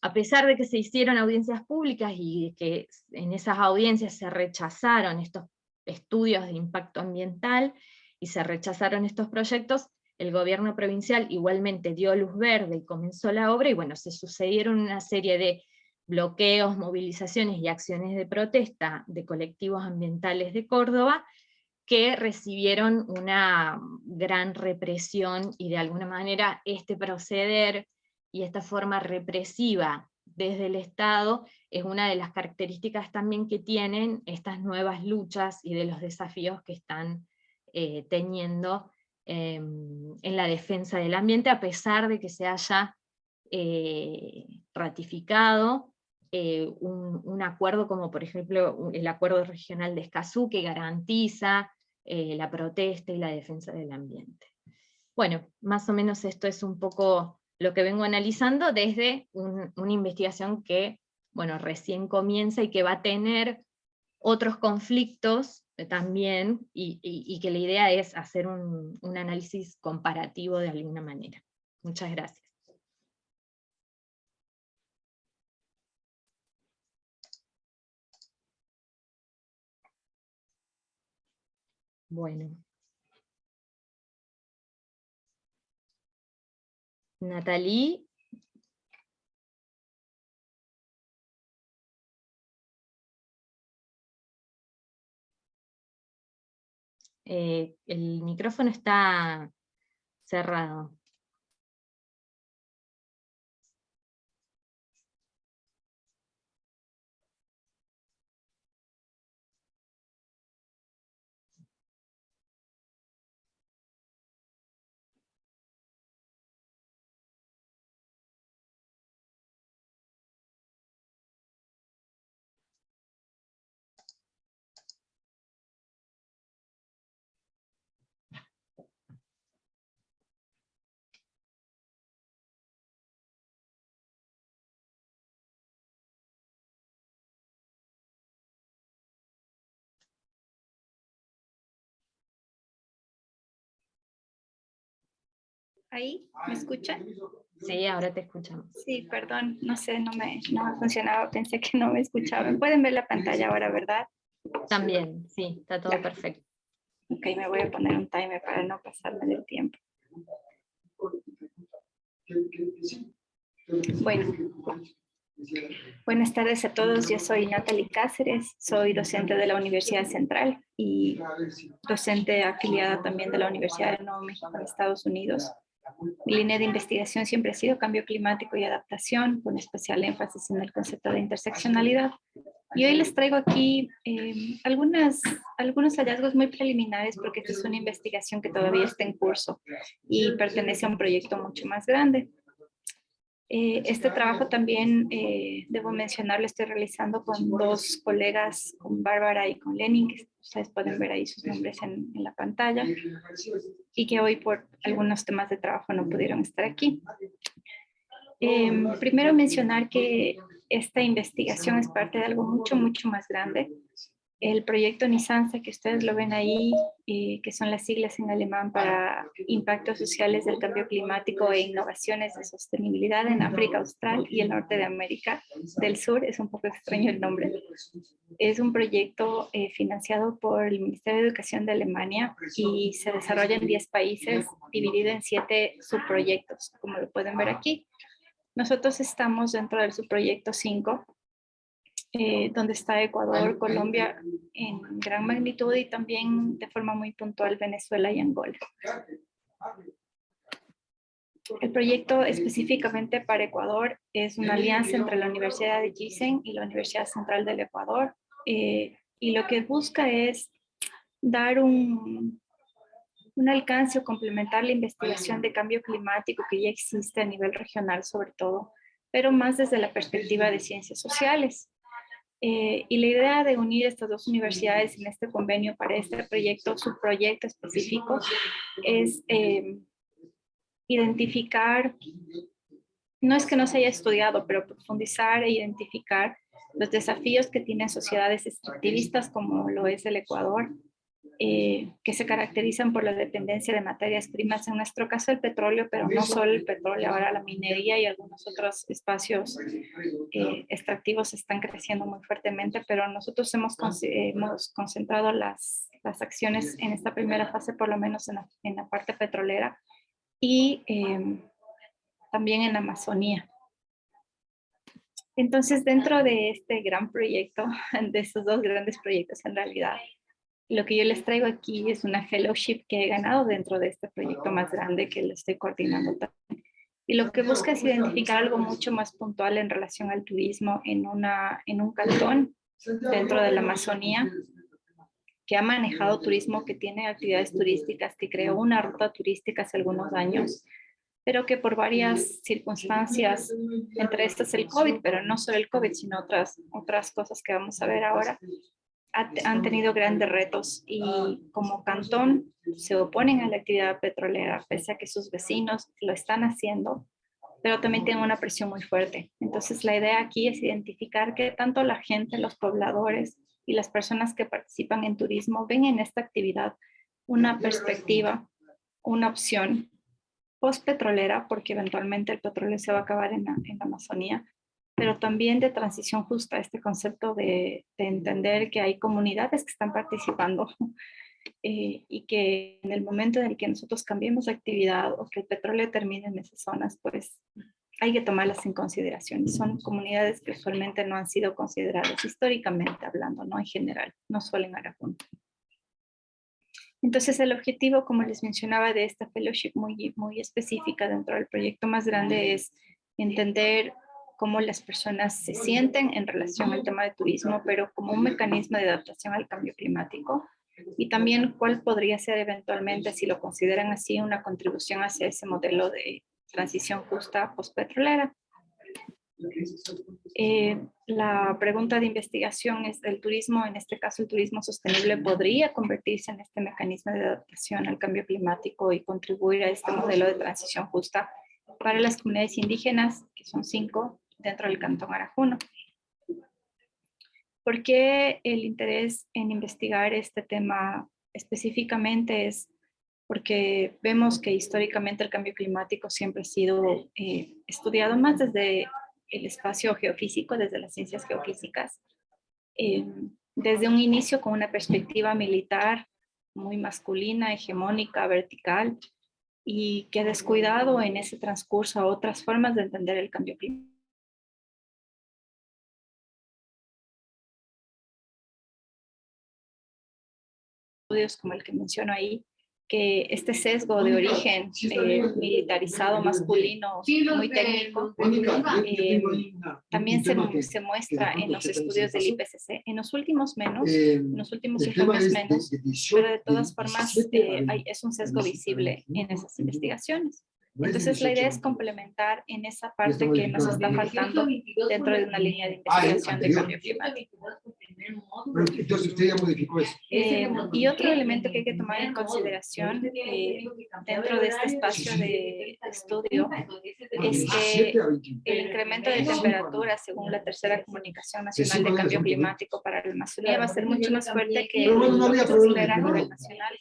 a pesar de que se hicieron audiencias públicas y que en esas audiencias se rechazaron estos estudios de impacto ambiental y se rechazaron estos proyectos, el gobierno provincial igualmente dio luz verde y comenzó la obra, y bueno, se sucedieron una serie de bloqueos, movilizaciones y acciones de protesta de colectivos ambientales de Córdoba, que recibieron una gran represión, y de alguna manera este proceder y esta forma represiva desde el Estado es una de las características también que tienen estas nuevas luchas y de los desafíos que están eh, teniendo em, en la defensa del ambiente, a pesar de que se haya eh, ratificado eh, un, un, acuerdo como por ejemplo el acuerdo regional de Escazú que garantiza la protesta y la defensa del ambiente. Bueno, más o menos esto es un poco lo que vengo analizando desde una investigación que bueno, recién comienza y que va a tener otros conflictos también, y, que la idea es hacer un, un análisis comparativo de alguna manera. Muchas gracias. Bueno. Natalie. Eh, el micrófono está cerrado. Ahí? ¿Me escuchan? Sí, ahora te escuchamos. Sí, perdón, no sé, no me, no me funcionaba, pensé que no me escuchaban. Pueden ver la pantalla ahora, ¿verdad? También, sí, está todo perfecto. Ok, me voy a poner un timer para no pasarme del tiempo. Bueno, buenas tardes a todos. Yo soy Natalie Cáceres, soy docente de la Universidad Central y docente afiliada también de la Universidad de Nuevo México en Estados Unidos. Mi línea de investigación siempre ha sido cambio climático y adaptación, con especial énfasis en el concepto de interseccionalidad. Y hoy les traigo aquí eh, algunos hallazgos muy preliminares porque esta es una investigación que todavía está en curso y pertenece a un proyecto mucho más grande. Eh, este trabajo también, eh, debo mencionar, lo estoy realizando con dos colegas, con Bárbara y con Lenin, que ustedes pueden ver ahí sus nombres en, en la pantalla, y que hoy por algunos temas de trabajo no pudieron estar aquí. Em, primero mencionar que esta investigación es parte de algo mucho, mucho más grande. El proyecto Nisansa, que ustedes lo ven ahí, eh, que son las siglas en alemán para impactos sociales del cambio climático e innovaciones de sostenibilidad en África Austral y el norte de América del Sur, es un poco extraño el nombre. Es un proyecto eh, financiado por el Ministerio de Educación de Alemania y se desarrolla en 10 países, dividido en 7 subproyectos, como lo pueden ver aquí. Nosotros estamos dentro del subproyecto 5, eh, donde está Ecuador, Colombia en gran magnitud y también de forma muy puntual Venezuela y Angola. El proyecto específicamente para Ecuador es una alianza entre la Universidad de Gisen y la Universidad Central del Ecuador eh, y lo que busca es dar un, un alcance o complementar la investigación de cambio climático que ya existe a nivel regional sobre todo, pero más desde la perspectiva de ciencias sociales. Eh, y la idea de unir estas dos universidades en este convenio para este proyecto, su proyecto específico, es eh, identificar, no es que no se haya estudiado, pero profundizar e identificar los desafíos que tienen sociedades extractivistas como lo es el Ecuador, eh, que se caracterizan por la dependencia de materias primas, en nuestro caso el petróleo, pero no solo el petróleo, ahora la minería y algunos otros espacios eh, extractivos están creciendo muy fuertemente, pero nosotros hemos, hemos concentrado las, las, acciones en esta primera fase, por lo menos en la, en la parte petrolera y em, también en Amazonía. Entonces, dentro de este gran proyecto, de estos dos grandes proyectos en realidad, lo que yo les traigo aquí es una fellowship que he ganado dentro de este proyecto más grande que le estoy coordinando también. Y lo que busca es identificar algo mucho más puntual en relación al turismo en, una, en un cantón dentro de la Amazonía que ha manejado turismo, que tiene actividades turísticas, que creó una ruta turística hace algunos años, pero que por varias circunstancias, entre estas el COVID, pero no solo el COVID, sino otras, otras cosas que vamos a ver ahora, han tenido grandes retos y como cantón se oponen a la actividad petrolera, pese a que sus vecinos lo están haciendo, pero también tienen una presión muy fuerte. Entonces la idea aquí es identificar que tanto la gente, los pobladores y las personas que participan en turismo ven en esta actividad una perspectiva, una opción post petrolera, porque eventualmente el petróleo se va a acabar en en la Amazonía, pero también de transición justa, este concepto de, entender que hay comunidades que están participando eh, y que en el momento en el que nosotros cambiemos de actividad o que el petróleo termine en esas zonas, pues hay que tomarlas en consideración. Y son comunidades que usualmente no han sido consideradas históricamente hablando, no en general, no solo en Aragón. Entonces el objetivo, como les mencionaba, de esta fellowship muy, muy específica dentro del proyecto más grande es entender cómo las personas se sienten en relación al tema de turismo, pero como un mecanismo de adaptación al cambio climático y también cuál podría ser eventualmente, si lo consideran así, una contribución hacia ese modelo de transición justa postpetrolera. Eh, la pregunta de investigación es el turismo, en este caso el turismo sostenible, podría convertirse en este mecanismo de adaptación al cambio climático y contribuir a este modelo de transición justa para las comunidades indígenas, que son cinco, dentro del Cantón Arajuno. ¿Por qué el interés en investigar este tema específicamente? Es porque vemos que históricamente el cambio climático siempre ha sido eh, estudiado más desde el espacio geofísico, desde las ciencias geofísicas, eh, desde un inicio con una perspectiva militar muy masculina, hegemónica, vertical, y que ha descuidado en ese transcurso a otras formas de entender el cambio climático estudios como el que menciono ahí, que este sesgo de origen eh, militarizado masculino muy técnico eh, también se, se muestra en los estudios del IPCC. En los últimos menos, en los últimos informes menos, pero de todas formas eh, hay, es un sesgo visible en esas investigaciones. Entonces la idea es complementar en esa parte que nos está faltando dentro de una línea de investigación de cambio climático. Entonces usted ya modificó eso. Eh, y otro elemento que hay que tomar en consideración eh, dentro de este espacio de estudio es que el incremento de temperatura según la tercera comunicación nacional de cambio climático para la Amazonía va a ser mucho más fuerte que el nivel nacional.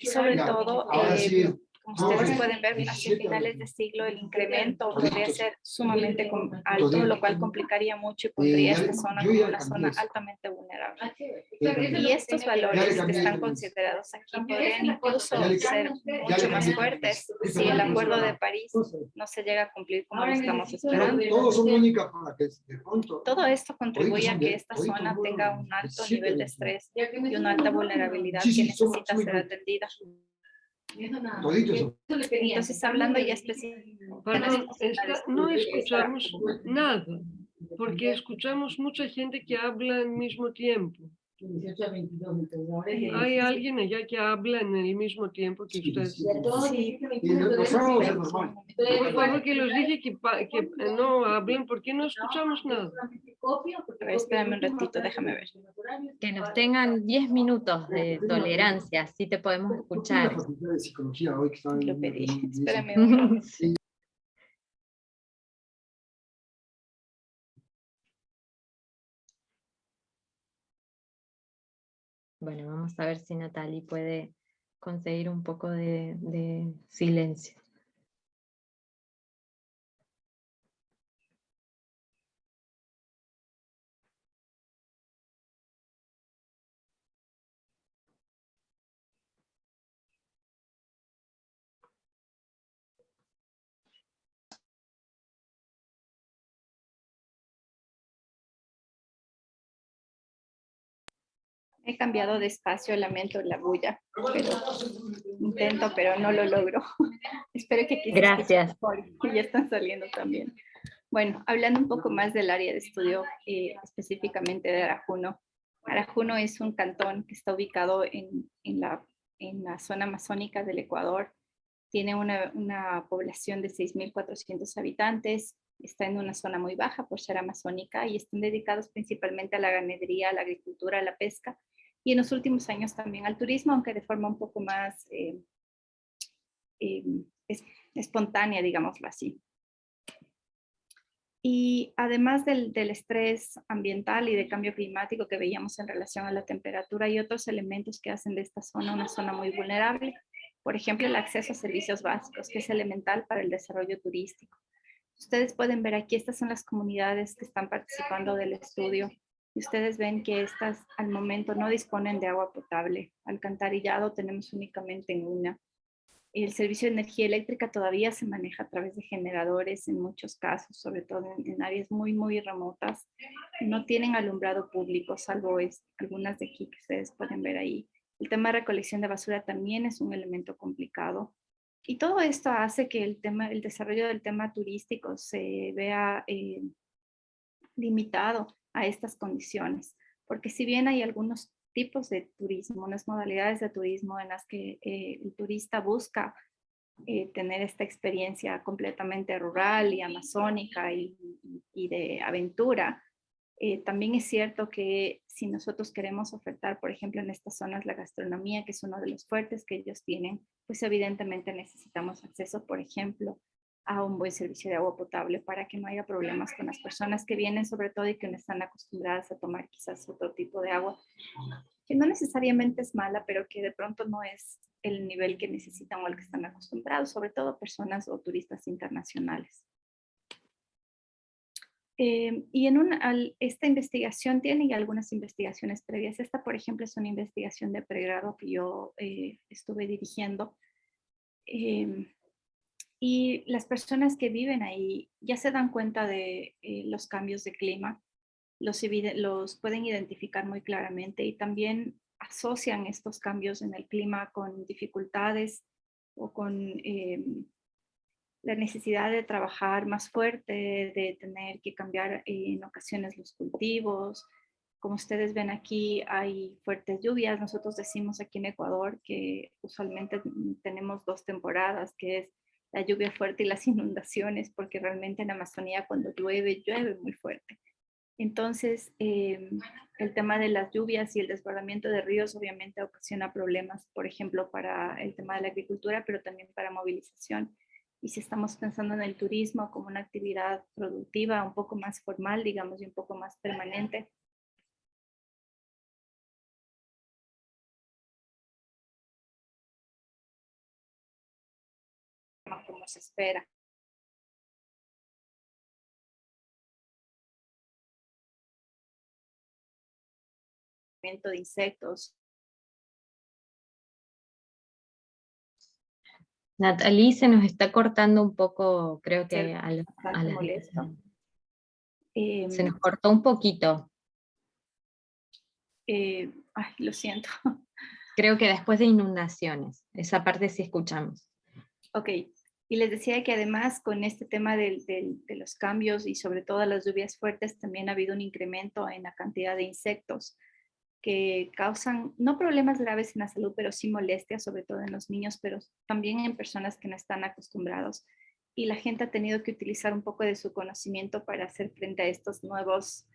Y sobre todo, eh, como ustedes pueden ver, hacia finales de siglo el incremento podría ser sumamente alto, lo cual complicaría mucho y pondría esta zona como una zona altamente vulnerable. Y estos valores que están considerados aquí podrían incluso ser mucho más fuertes si el Acuerdo de París no se llega a cumplir como lo estamos esperando. Todo esto contribuye a que esta zona tenga un alto nivel de estrés y una alta vulnerabilidad que necesita ser atendida. Entonces, hablando ya específicamente. no escuchamos nada, porque escuchamos mucha gente que habla al mismo tiempo. Hay alguien allá que habla en el mismo tiempo que usted. Sí. Por favor, que los dije que, que no hablen porque no escuchamos nada. A ver, espérame un ratito, déjame ver. Que nos tengan 10 minutos de tolerancia, así te podemos escuchar. Lo pedí, espérame un Bueno, vamos a ver si Natalie puede conseguir un poco de, de silencio. He cambiado de espacio, lamento la bulla, pero intento, pero no lo logro. Espero que Gracias. que ya están saliendo también. Bueno, hablando un poco más del área de estudio, eh, específicamente de Arajuno. Arajuno es un cantón que está ubicado en, en, la, en la zona amazónica del Ecuador. Tiene una, una población de 6.400 habitantes, está en una zona muy baja por ser amazónica y están dedicados principalmente a la ganadería, a la agricultura, a la pesca y en los últimos años también al turismo, aunque de forma un poco más eh, eh, espontánea, digámoslo así. Y además del, del, estrés ambiental y de cambio climático que veíamos en relación a la temperatura, hay otros elementos que hacen de esta zona una zona muy vulnerable. Por ejemplo, el acceso a servicios básicos, que es elemental para el desarrollo turístico. Ustedes pueden ver aquí, estas son las comunidades que están participando del estudio y ustedes ven que estas al momento no disponen de agua potable. Alcantarillado tenemos únicamente en una. El servicio de energía eléctrica todavía se maneja a través de generadores en muchos casos, sobre todo en, áreas muy, muy remotas. No tienen alumbrado público, salvo es, algunas de aquí que ustedes pueden ver ahí. El tema de recolección de basura también es un elemento complicado. Y todo esto hace que el, tema, el desarrollo del tema turístico se vea eh, limitado a estas condiciones. Porque si bien hay algunos tipos de turismo, unas modalidades de turismo en las que eh, el turista busca eh, tener esta experiencia completamente rural y amazónica y, de aventura, eh, también es cierto que si nosotros queremos ofertar, por ejemplo, en estas zonas la gastronomía, que es uno de los fuertes que ellos tienen, pues evidentemente necesitamos acceso, por ejemplo, a un buen servicio de agua potable para que no haya problemas con las personas que vienen sobre todo y que no están acostumbradas a tomar quizás otro tipo de agua que no necesariamente es mala, pero que de pronto no es el nivel que necesitan o al que están acostumbrados, sobre todo personas o turistas internacionales. Eh, y en una, esta investigación tiene algunas investigaciones previas. Esta, por ejemplo, es una investigación de pregrado que yo eh, estuve dirigiendo. Eh, y las personas que viven ahí ya se dan cuenta de eh, los cambios de clima, los, los pueden identificar muy claramente y también asocian estos cambios en el clima con dificultades o con eh, la necesidad de trabajar más fuerte, de tener que cambiar en ocasiones los cultivos. Como ustedes ven aquí hay fuertes lluvias. Nosotros decimos aquí en Ecuador que usualmente tenemos dos temporadas, que es la lluvia fuerte y las inundaciones, porque realmente en Amazonía cuando llueve, llueve muy fuerte. Entonces, em, el tema de las lluvias y el desbordamiento de ríos obviamente ocasiona problemas, por ejemplo, para el tema de la agricultura, pero también para movilización. Y si estamos pensando en el turismo como una actividad productiva un poco más formal, digamos, y un poco más permanente, se espera. de insectos. Natalie se nos está cortando un poco, creo que a, la, a la- molesto. se nos Em, cortó un poquito. eh, ay, lo siento. Creo que después de inundaciones, esa parte sí escuchamos. Ok, y les decía que además con este tema de los cambios y sobre todo las lluvias fuertes, también ha habido un incremento en la cantidad de insectos que causan, no problemas graves en la salud, pero sí molestias, sobre todo en los niños, pero también en personas que no están acostumbrados. Y la gente ha tenido que utilizar un poco de su conocimiento para hacer frente a estos nuevos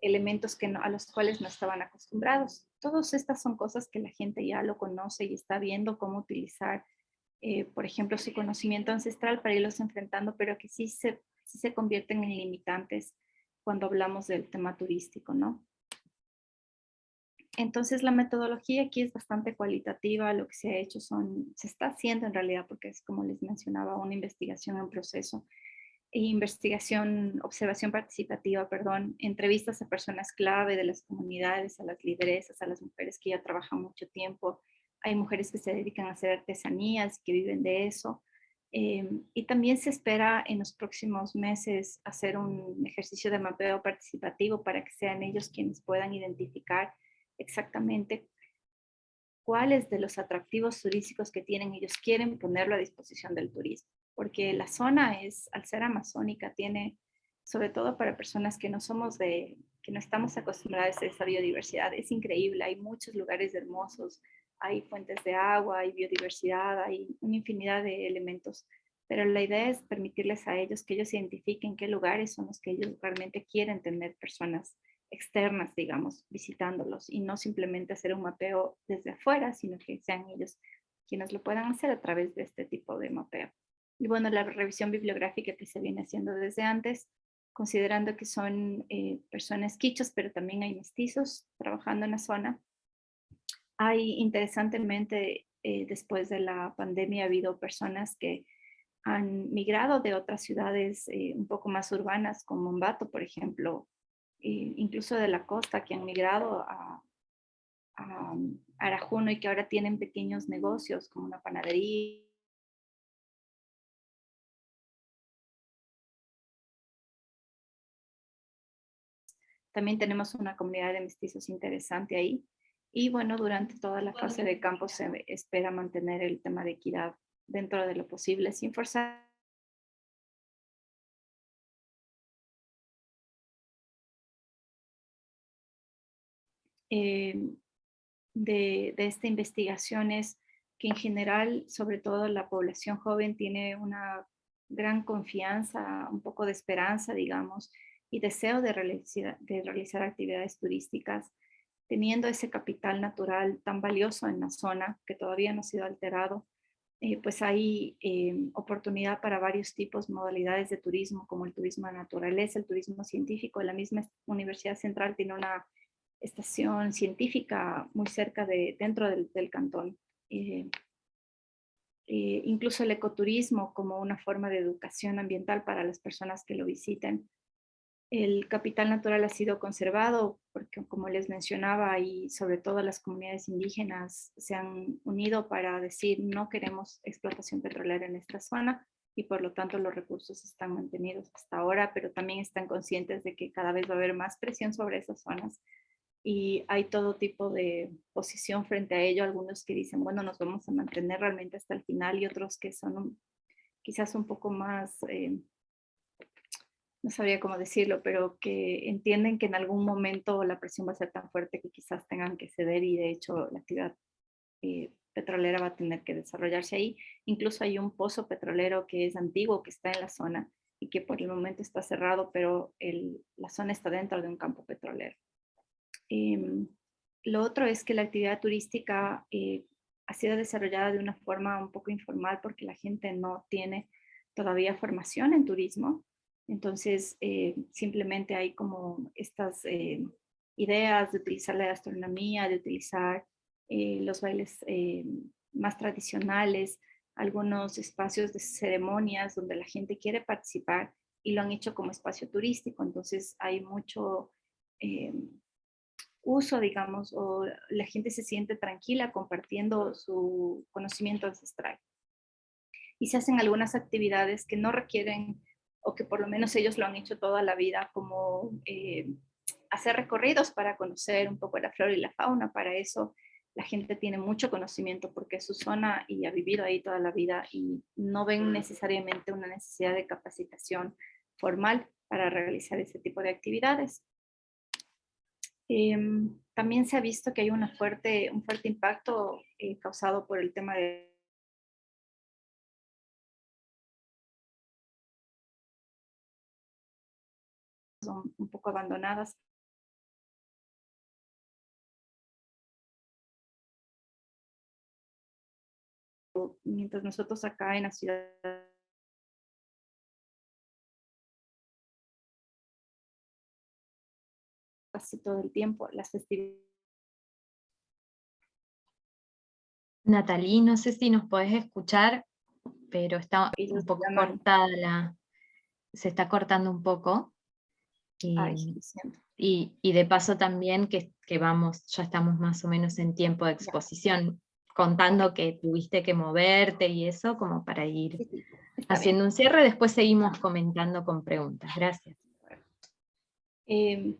elementos que a los cuales no estaban acostumbrados. Todas estas son cosas que la gente ya lo conoce y está viendo cómo utilizar, eh, por ejemplo, su conocimiento ancestral para irlos enfrentando, pero que sí se, sí se convierten en limitantes cuando hablamos del tema turístico, ¿no? Entonces la metodología aquí es bastante cualitativa, lo que se ha hecho son, se está haciendo en realidad porque es como les mencionaba, una investigación en proceso, e investigación, observación participativa, perdón, entrevistas a personas clave de las comunidades, a las lideresas, a las mujeres que ya trabajan mucho tiempo, hay mujeres que se dedican a hacer artesanías, que viven de eso, eh, y también se espera en los próximos meses hacer un ejercicio de mapeo participativo para que sean ellos quienes puedan identificar exactamente cuáles de los atractivos turísticos que tienen ellos quieren ponerlo a disposición del turismo. Porque la zona es, al ser amazónica, tiene, sobre todo para personas que no somos de, que no estamos acostumbradas a esa biodiversidad, es increíble, hay muchos lugares hermosos, hay fuentes de agua, hay biodiversidad, hay una infinidad de elementos, pero la idea es permitirles a ellos que ellos identifiquen qué lugares son los que ellos realmente quieren tener personas externas, digamos, visitándolos y no simplemente hacer un mapeo desde afuera, sino que sean ellos quienes lo puedan hacer a través de este tipo de mapeo. Y bueno, la revisión bibliográfica que se viene haciendo desde antes, considerando que son eh, personas quichos, pero también hay mestizos trabajando en la zona. Hay interesantemente, eh, después de la pandemia, ha habido personas que han migrado de otras ciudades eh, un poco más urbanas, como Mombato, por ejemplo, eh, incluso de la costa, que han migrado a, a Arajuno y que ahora tienen pequeños negocios como una panadería. También tenemos una comunidad de mestizos interesante ahí. Y bueno, durante toda la fase de campo se espera mantener el tema de equidad dentro de lo posible, sin forzar eh, de, de, esta investigación es que en general, sobre todo la población joven, tiene una gran confianza, un poco de esperanza, digamos, y deseo de realizar, de realizar actividades turísticas, teniendo ese capital natural tan valioso en la zona que todavía no ha sido alterado, eh, pues hay eh, oportunidad para varios tipos, modalidades de turismo, como el turismo de naturaleza, el turismo científico. La misma Universidad Central tiene una estación científica muy cerca de, dentro del, cantón. Eh, eh, incluso el ecoturismo como una forma de educación ambiental para las personas que lo visiten. El capital natural ha sido conservado porque, como les mencionaba, y sobre todo las comunidades indígenas se han unido para decir no queremos explotación petrolera en esta zona y por lo tanto los recursos están mantenidos hasta ahora, pero también están conscientes de que cada vez va a haber más presión sobre esas zonas y hay todo tipo de posición frente a ello. Algunos que dicen, bueno, nos vamos a mantener realmente hasta el final y otros que son quizás un poco más, eh, no sabría cómo decirlo, pero que entienden que en algún momento la presión va a ser tan fuerte que quizás tengan que ceder y de hecho la actividad eh, petrolera va a tener que desarrollarse ahí. Incluso hay un pozo petrolero que es antiguo, que está en la zona y que por el momento está cerrado, pero la zona está dentro de un campo petrolero. Em, lo otro es que la actividad turística eh, ha sido desarrollada de una forma un poco informal porque la gente no tiene todavía formación en turismo. Entonces, eh, simplemente hay como estas eh, ideas de utilizar la gastronomía, de utilizar eh, los bailes eh, más tradicionales, algunos espacios de ceremonias donde la gente quiere participar y lo han hecho como espacio turístico. Entonces, hay mucho eh, uso, digamos, o la gente se siente tranquila compartiendo su conocimiento ancestral. Y se hacen algunas actividades que no requieren, o que por lo menos ellos lo han hecho toda la vida, como eh, hacer recorridos para conocer un poco la flora y la fauna. Para eso la gente tiene mucho conocimiento porque es su zona y ha vivido ahí toda la vida y no ven necesariamente una necesidad de capacitación formal para realizar ese tipo de actividades. Em, también se ha visto que hay una fuerte, un fuerte impacto eh, causado por el tema de son un poco abandonadas. Mientras nosotros acá en la ciudad casi todo el tiempo, las festividades Natalie, no sé si nos podés escuchar, pero está un poco cortada la... Se está cortando un poco. Y, Ay, y- y de paso también que, que vamos, ya estamos más o menos en tiempo de exposición, contando que tuviste que moverte y eso, como para ir Sí, sí, está bien. haciendo un cierre, después seguimos comentando con preguntas. Gracias. Eh,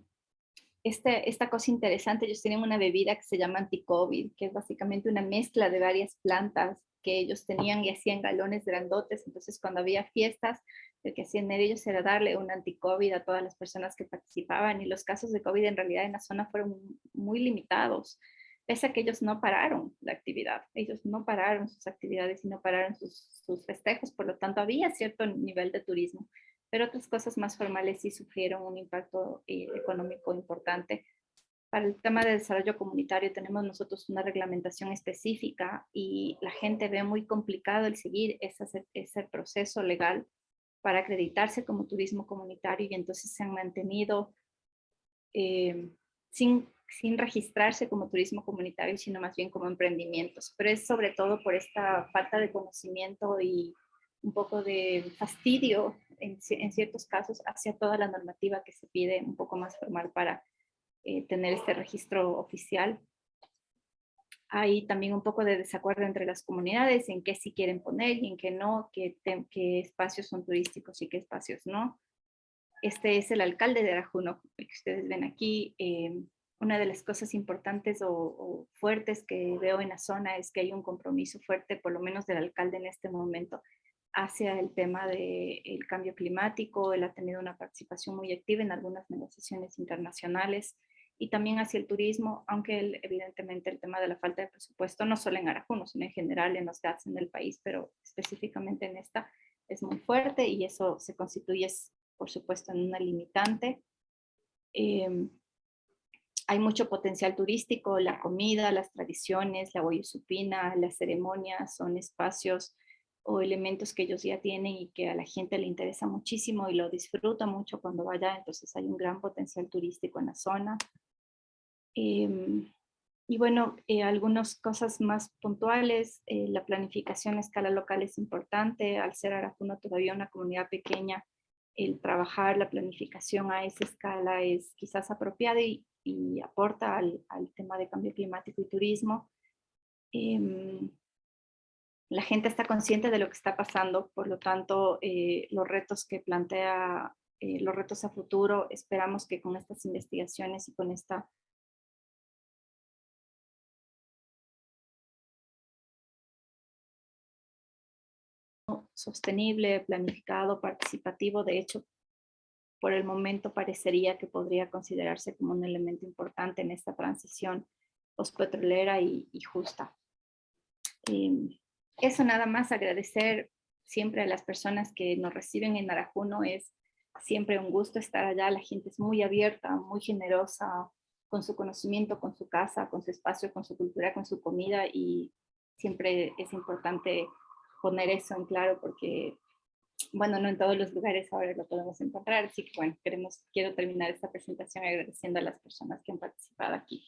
este, esta cosa interesante, ellos tienen una bebida que se llama anti-COVID, que es básicamente una mezcla de varias plantas que ellos tenían y hacían galones grandotes, entonces cuando había fiestas, lo que hacían ellos era darle un anti-COVID a todas las personas que participaban y los casos de COVID en realidad en la zona fueron muy limitados, pese a que ellos no pararon la actividad, ellos no pararon sus actividades y no pararon sus, sus festejos, por lo tanto había cierto nivel de turismo, pero otras cosas más formales sí sufrieron un impacto eh, económico importante. Para el tema de desarrollo comunitario tenemos nosotros una reglamentación específica y la gente ve muy complicado el seguir ese, ese proceso legal para acreditarse como turismo comunitario y entonces se han mantenido eh, sin, sin registrarse como turismo comunitario, sino más bien como emprendimientos. Pero es sobre todo por esta falta de conocimiento y un poco de fastidio en, en, ciertos casos hacia toda la normativa que se pide un poco más formal para eh, tener este registro oficial. Hay también un poco de desacuerdo entre las comunidades en qué sí quieren poner y en qué no, qué, qué espacios son turísticos y qué espacios no. Este es el alcalde de Arajuno, que ustedes ven aquí. Eh, una de las cosas importantes o, o, fuertes que veo en la zona es que hay un compromiso fuerte, por lo menos del alcalde en este momento, hacia el tema del de cambio climático. Él ha tenido una participación muy activa en algunas negociaciones internacionales y también hacia el turismo, aunque él, evidentemente el tema de la falta de presupuesto, no solo en Arajuno, sino en general en los GATS en el país, pero específicamente en esta, es muy fuerte y eso se constituye, por supuesto, en una limitante. Eh, hay mucho potencial turístico, la comida, las tradiciones, la supina, las ceremonias, son espacios o elementos que ellos ya tienen y que a la gente le interesa muchísimo y lo disfruta mucho cuando vaya, entonces hay un gran potencial turístico en la zona. Eh, y bueno, eh, algunas cosas más puntuales, eh, la planificación a escala local es importante, al ser Arajuno todavía una comunidad pequeña, el trabajar la planificación a esa escala es quizás apropiado y, y aporta al, al, tema de cambio climático y turismo. Em, la gente está consciente de lo que está pasando, por lo tanto, eh, los retos que plantea, eh, los retos a futuro, esperamos que con estas investigaciones y con esta sostenible, planificado, participativo. De hecho, por el momento parecería que podría considerarse como un elemento importante en esta transición postpetrolera y, y justa. Em, eso nada más, agradecer siempre a las personas que nos reciben en Arajuno. Es siempre un gusto estar allá, la gente es muy abierta, muy generosa, con su conocimiento, con su casa, con su espacio, con su cultura, con su comida y siempre es importante poner eso en claro porque, bueno, no en todos los lugares ahora lo podemos encontrar, así que bueno, queremos, quiero terminar esta presentación agradeciendo a las personas que han participado aquí.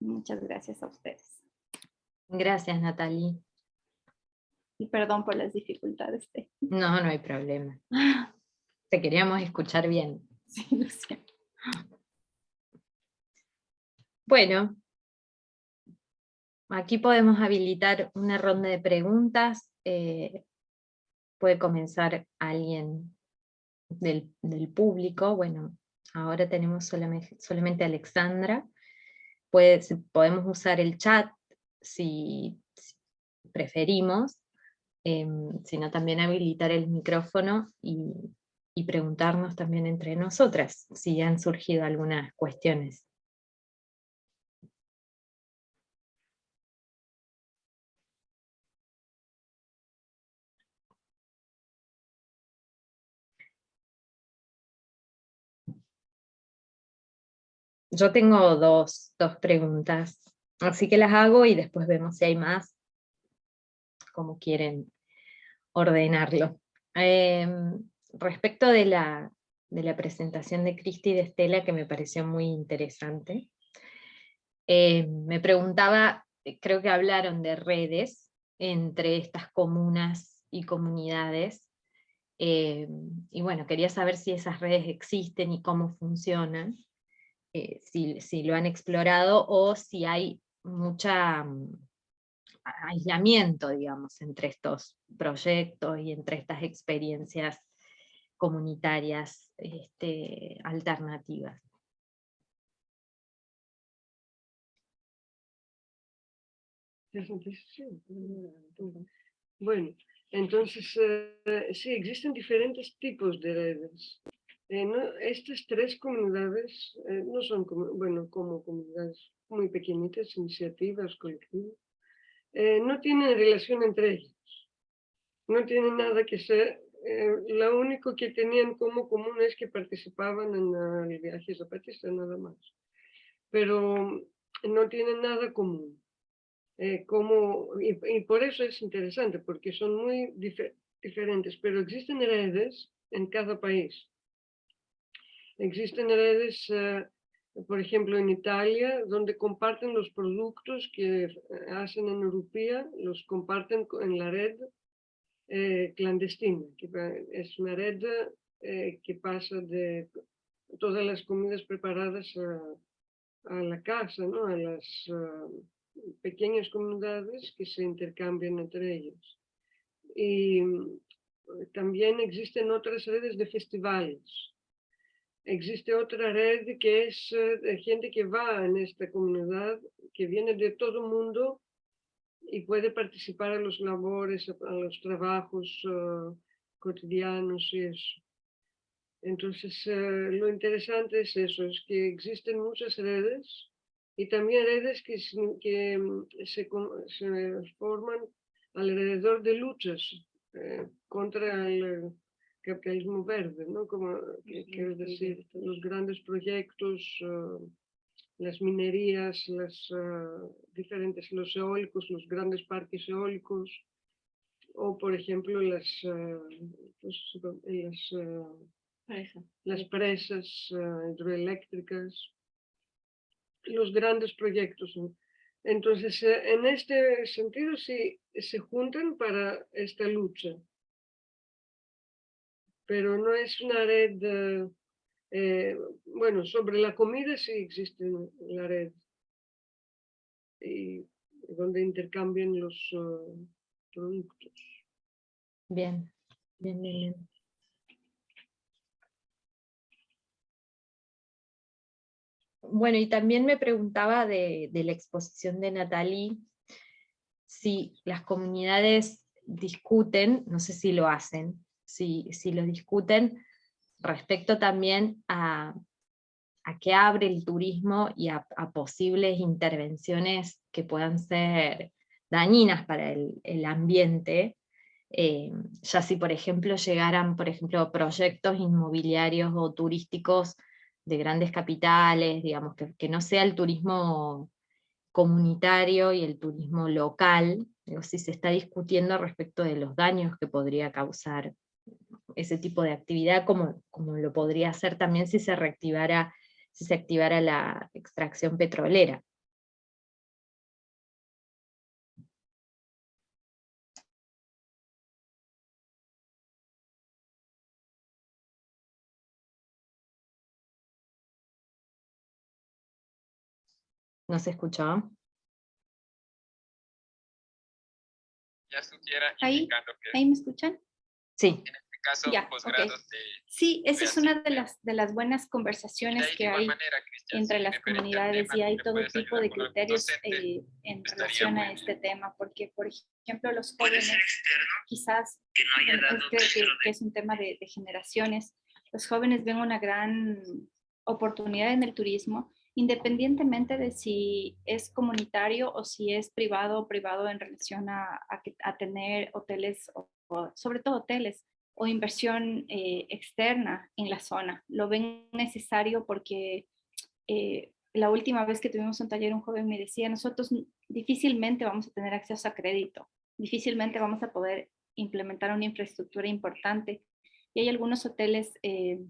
Muchas gracias a ustedes. Gracias, Natalie. Y perdón por las dificultades. De... No, no hay problema. Te queríamos escuchar bien. Sí, lo siento. Bueno, aquí podemos habilitar una ronda de preguntas. Eh, puede comenzar alguien del, público. Bueno, ahora tenemos solamente, solamente Alexandra. Puede, podemos usar el chat si, preferimos, eh, sino también habilitar el micrófono y, y preguntarnos también entre nosotras si han surgido algunas cuestiones. Yo tengo dos, dos preguntas, así que las hago y después vemos si hay más, como quieren ordenarlo. Eh, respecto de la, de la presentación de Cristi y de Estela, que me pareció muy interesante, eh, me preguntaba, creo que hablaron de redes entre estas comunas y comunidades, eh, y bueno, quería saber si esas redes existen y cómo funcionan, eh, si, si, lo han explorado o si hay mucha mm, aislamiento, digamos, entre estos proyectos y entre estas experiencias comunitarias este, alternativas. Bueno, entonces eh, sí, existen diferentes tipos de redes. Eh, no, estas tres comunidades eh, no son como, bueno, como comunidades muy pequeñitas, iniciativas, colectivas, eh, no tienen relación entre ellas. No tienen nada que ser eh, lo único que tenían como común es que participaban en el viaje zapatista, nada más. Pero no tienen nada común. Eh, como, y, por eso es interesante, porque son muy diferentes, pero existen redes en cada país. Existen redes, eh, por ejemplo, en Italia, donde comparten los productos que hacen en Europea, los comparten en la red eh, clandestina, que es una red eh, que pasa de todas las comidas preparadas a, la casa, ¿no? a las pequeñas comunidades que se intercambian entre ellos. Y mm, también existen otras redes de festivales. Existe otra red que es de gente que va en esta comunidad, que viene de todo el mundo y puede participar en los labores, a los trabajos uh, cotidianos y eso. Entonces, uh, lo interesante es eso, es que existen muchas redes y también redes que, mm, se, se, forman alrededor de luchas eh, contra el capitalismo verde, ¿no? Como quiero decir, los grandes proyectos uh, las minerías, las uh, diferentes, los eólicos, los grandes parques eólicos, o por ejemplo las, uh, pues, las, Presa. las presas hidroeléctricas, los grandes proyectos. Entonces, eh, en este sentido, sí, se juntan para esta lucha, pero no es una red eh, bueno, sobre la comida sí existe la red, y donde intercambian los uh, productos. Bien, bien, bien, bien. Bueno, y también me preguntaba de, de la exposición de Natalie, si las comunidades discuten, no sé si lo hacen, si, si lo discuten respecto también a, a qué abre el turismo y a, posibles intervenciones que puedan ser dañinas para el, ambiente, eh, ya si por ejemplo llegaran por ejemplo, proyectos inmobiliarios o turísticos de grandes capitales, digamos, que, que no sea el turismo comunitario y el turismo local, digo, si se está discutiendo respecto de los daños que podría causar ese tipo de actividad, como, como lo podría hacer también si se reactivara, si se activara la extracción petrolera. ¿No se escuchó? Ya estuviera ahí, ¿Ahí me escuchan? Sí. Caso Ya, posgrados de Sí, esa es una de las, de las buenas conversaciones que hay manera, entre si las comunidades tema, y hay todo tipo de criterios docente, eh, en relación a este bien. tema, porque por ejemplo los jóvenes quizás, bueno, este que, que es un tema de, de generaciones, los jóvenes ven una gran oportunidad en el turismo, independientemente de si es comunitario o si es privado o privado en relación a, a, que- a tener hoteles, o, o sobre todo hoteles, o inversión eh, externa en la zona. Lo ven necesario porque eh, la última vez que tuvimos un taller, un joven me decía, nosotros difícilmente vamos a tener acceso a crédito, difícilmente vamos a poder implementar una infraestructura importante. Y hay algunos hoteles eh,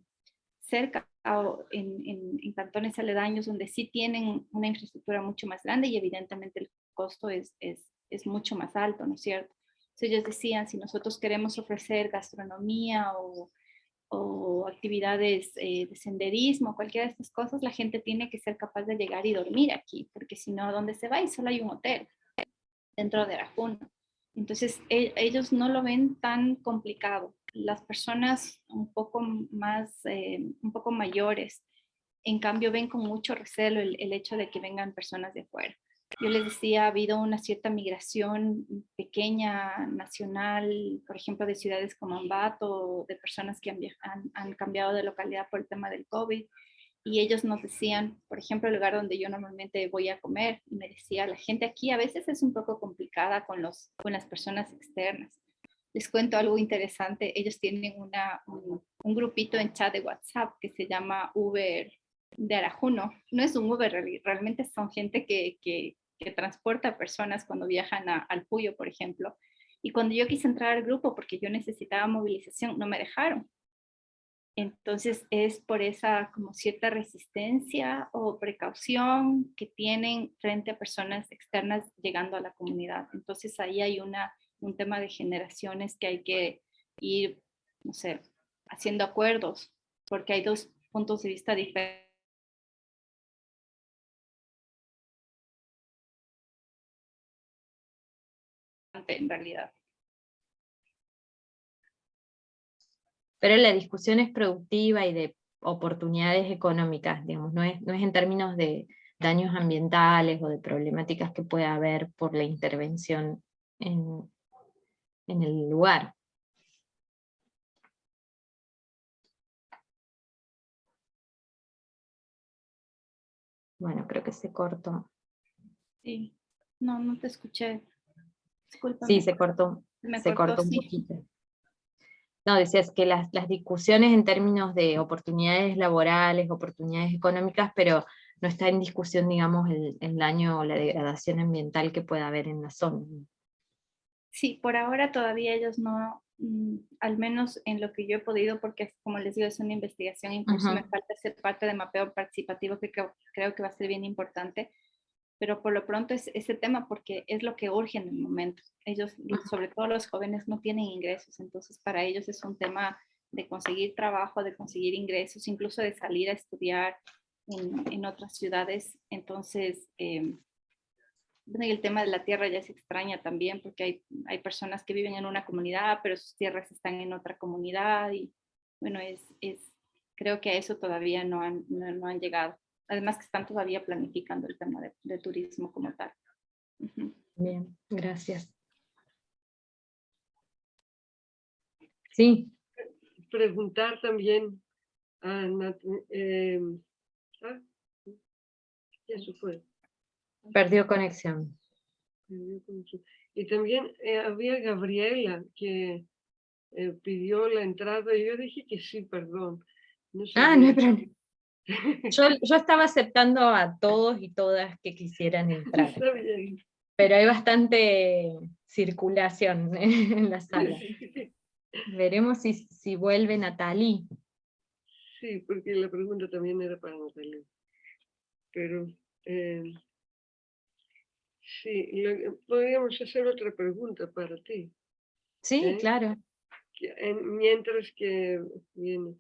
cerca o en, en, en, cantones aledaños donde sí tienen una infraestructura mucho más grande y evidentemente el costo es, es, es mucho más alto, ¿no es cierto? Entonces ellos decían, si nosotros queremos ofrecer gastronomía o, o actividades eh, de senderismo, cualquiera de estas cosas, la gente tiene que ser capaz de llegar y dormir aquí, porque si no, ¿dónde se va? Y solo hay un hotel dentro de Arajuno. Entonces, e ellos no lo ven tan complicado. Las personas un poco más, eh, un poco mayores, en cambio, ven con mucho recelo el, el, hecho de que vengan personas de afuera. Yo les decía, ha habido una cierta migración pequeña, nacional, por ejemplo, de ciudades como Ambato, de personas que han, han, han cambiado de localidad por el tema del COVID, y ellos nos decían, por ejemplo, el lugar donde yo normalmente voy a comer, y me decía, la gente aquí a veces es un poco complicada con, los, con las personas externas. Les cuento algo interesante, ellos tienen una, un, un grupito en chat de WhatsApp que se llama Uber de Arajuno. No es un Uber, realmente son gente que, que, que transporta personas cuando viajan al Puyo, por ejemplo. Y cuando yo quise entrar al grupo porque yo necesitaba movilización, no me dejaron. Entonces es por esa como cierta resistencia o precaución que tienen frente a personas externas llegando a la comunidad. Entonces ahí hay una, un tema de generaciones que hay que ir, no sé, haciendo acuerdos, porque hay dos puntos de vista diferentes. En realidad. pero la discusión es productiva y de oportunidades económicas, digamos, no es, no es en términos de daños ambientales o de problemáticas que pueda haber por la intervención en, en el lugar. Bueno, creo que se cortó. Sí, no, no te escuché. Sí, se cortó, Me se cortó, cortó un sí. poquito. No, decías que las, las, discusiones en términos de oportunidades laborales, oportunidades económicas, pero no está en discusión, digamos, el, el daño o la degradación ambiental que pueda haber en la zona. Sí, por ahora todavía ellos no, mm, al menos en lo que yo he podido, porque como les digo, es una investigación, incluso uh -huh. me falta ser parte de mapeo participativo que creo, creo que va a ser bien importante, pero por lo pronto es ese tema porque es lo que urge en el momento. Ellos, sobre todo los jóvenes, no tienen ingresos, entonces para ellos es un tema de conseguir trabajo, de conseguir ingresos, incluso de salir a estudiar en, en otras ciudades. Entonces, eh, bueno, y el tema de la tierra ya se extraña también porque hay, hay personas que viven en una comunidad, pero sus tierras están en otra comunidad y bueno, es, es creo que a eso todavía no han, no, no han llegado además que están todavía planificando el tema de, de turismo como tal. Bien, gracias. Sí, Preguntar también a Nat- eh, ah, ya se fue. perdió conexión. perdió conexión. Y también eh, había Gabriela que eh, pidió la entrada y yo dije que sí, perdón. No Ah, no hay problema. Yo, yo estaba aceptando a todos y todas que quisieran entrar, Está bien. pero hay bastante circulación en la sala. Veremos si, si vuelve Natalie. Sí, porque la pregunta también era para Natalia. Pero eh, sí, lo- podríamos hacer otra pregunta para ti. Sí, Sí. claro. que- en- mientras que viene.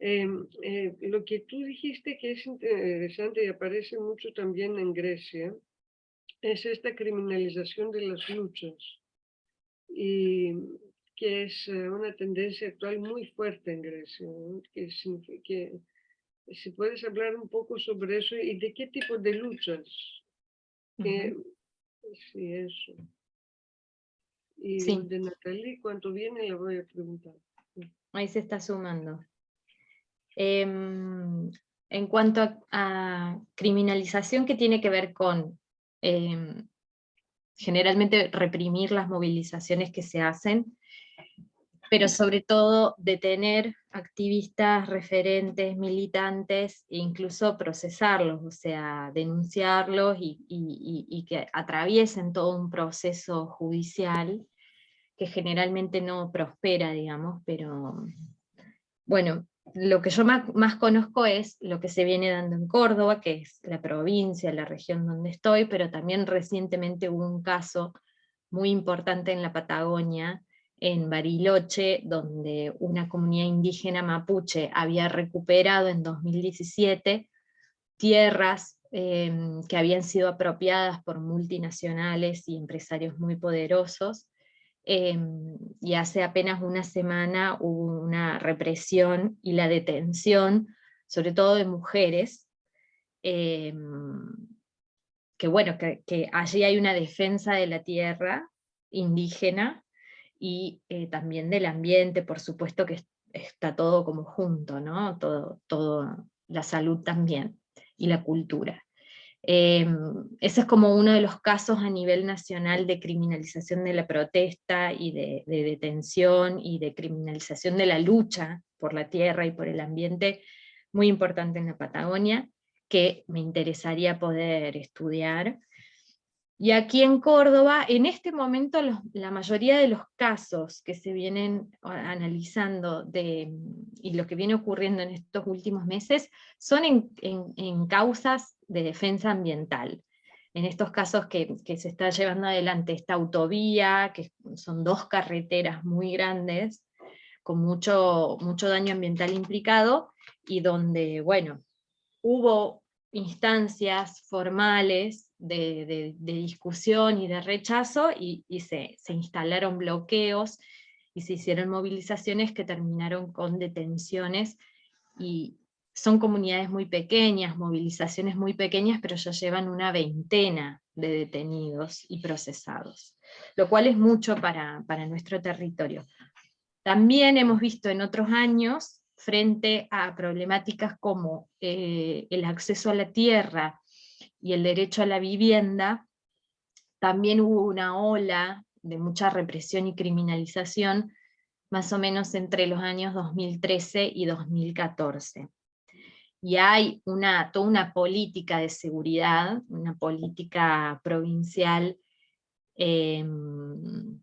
Em, eh, lo que tú dijiste que es interesante y aparece mucho también en Grecia es esta criminalización de las luchas y que es eh, una tendencia actual muy fuerte en Grecia. ¿no? Que, que si puedes hablar un poco sobre eso y de qué tipo de luchas. Que, sí, eso. Y Sí. de Natalie, cuando viene, le voy a preguntar. Ahí se está sumando. Em, en cuanto a, criminalización que tiene que ver con em, generalmente reprimir las movilizaciones que se hacen, pero sobre todo detener activistas, referentes, militantes, e incluso procesarlos, o sea, denunciarlos y que atraviesen todo un proceso judicial que generalmente no prospera, digamos, pero bueno, lo que yo más, conozco es lo que se viene dando en Córdoba, que es la provincia, la región donde estoy, pero también recientemente hubo un caso muy importante en la Patagonia, en Bariloche, donde una comunidad indígena mapuche había recuperado en 2017 tierras em, que habían sido apropiadas por multinacionales y empresarios muy poderosos, em, y hace apenas una semana hubo una represión y la detención, sobre todo de mujeres, em, que bueno, que, allí hay una defensa de la tierra indígena y eh, también del ambiente, por supuesto que es- está todo como junto, ¿no? Todo, todo, la salud también, y la cultura. Em, ese es como uno de los casos a nivel nacional de criminalización de la protesta y de, de detención y de criminalización de la lucha por la tierra y por el ambiente, muy importante en la Patagonia, que me interesaría poder estudiar. Y aquí en Córdoba, en este momento, la mayoría de los casos que se vienen analizando y lo que viene ocurriendo en estos últimos meses son en, en- en causas de defensa ambiental. En estos casos que, que se está llevando adelante esta autovía, que son dos carreteras muy grandes, con mucho, mucho daño ambiental implicado, y donde, bueno, hubo instancias formales de, discusión y de rechazo y, se instalaron bloqueos y se hicieron movilizaciones que terminaron con detenciones y son comunidades muy pequeñas, movilizaciones muy pequeñas, pero ya llevan una veintena de detenidos y procesados, lo cual es mucho para, para nuestro territorio. También hemos visto en otros años, frente a problemáticas como eh, el acceso a la tierra y el derecho a la vivienda, también hubo una ola de mucha represión y criminalización, más o menos entre los años 2013 y 2014. Y hay una, toda una política de seguridad, una política provincial em,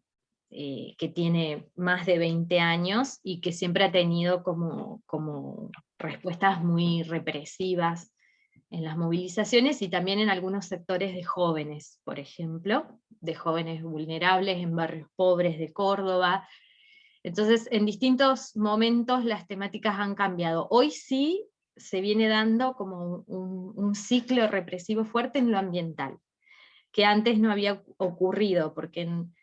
eh, que tiene más de 20 años y que siempre ha tenido como, como respuestas muy represivas en las movilizaciones y también en algunos sectores de jóvenes, por ejemplo, de jóvenes vulnerables en barrios pobres de Córdoba. Entonces, en distintos momentos las temáticas han cambiado. Hoy sí se viene dando como un, ciclo represivo fuerte en lo ambiental, que antes no había ocurrido, porque en,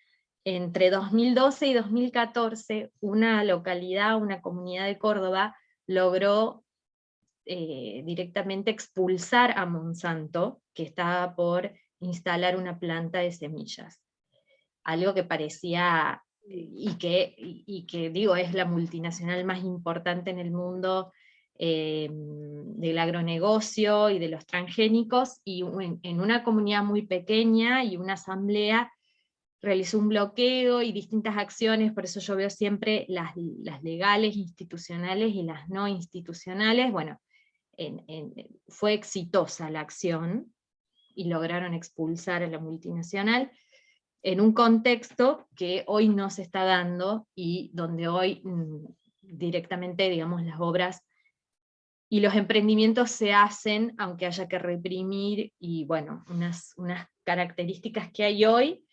entre 2012 y 2014 una localidad, una comunidad de Córdoba, logró eh, directamente expulsar a Monsanto, que estaba por instalar una planta de semillas. Algo que parecía, y que, y que digo, es la multinacional más importante en el mundo eh, del agronegocio y de los transgénicos, y en una comunidad muy pequeña y una asamblea realizó un bloqueo y distintas acciones, por eso yo veo siempre las, las legales, institucionales y las no institucionales, bueno, fue exitosa la acción y lograron expulsar a la multinacional en un contexto que hoy no se está dando y donde hoy mm, directamente, digamos, las obras y los emprendimientos se hacen aunque haya que reprimir y bueno, unas, unas características que hay hoy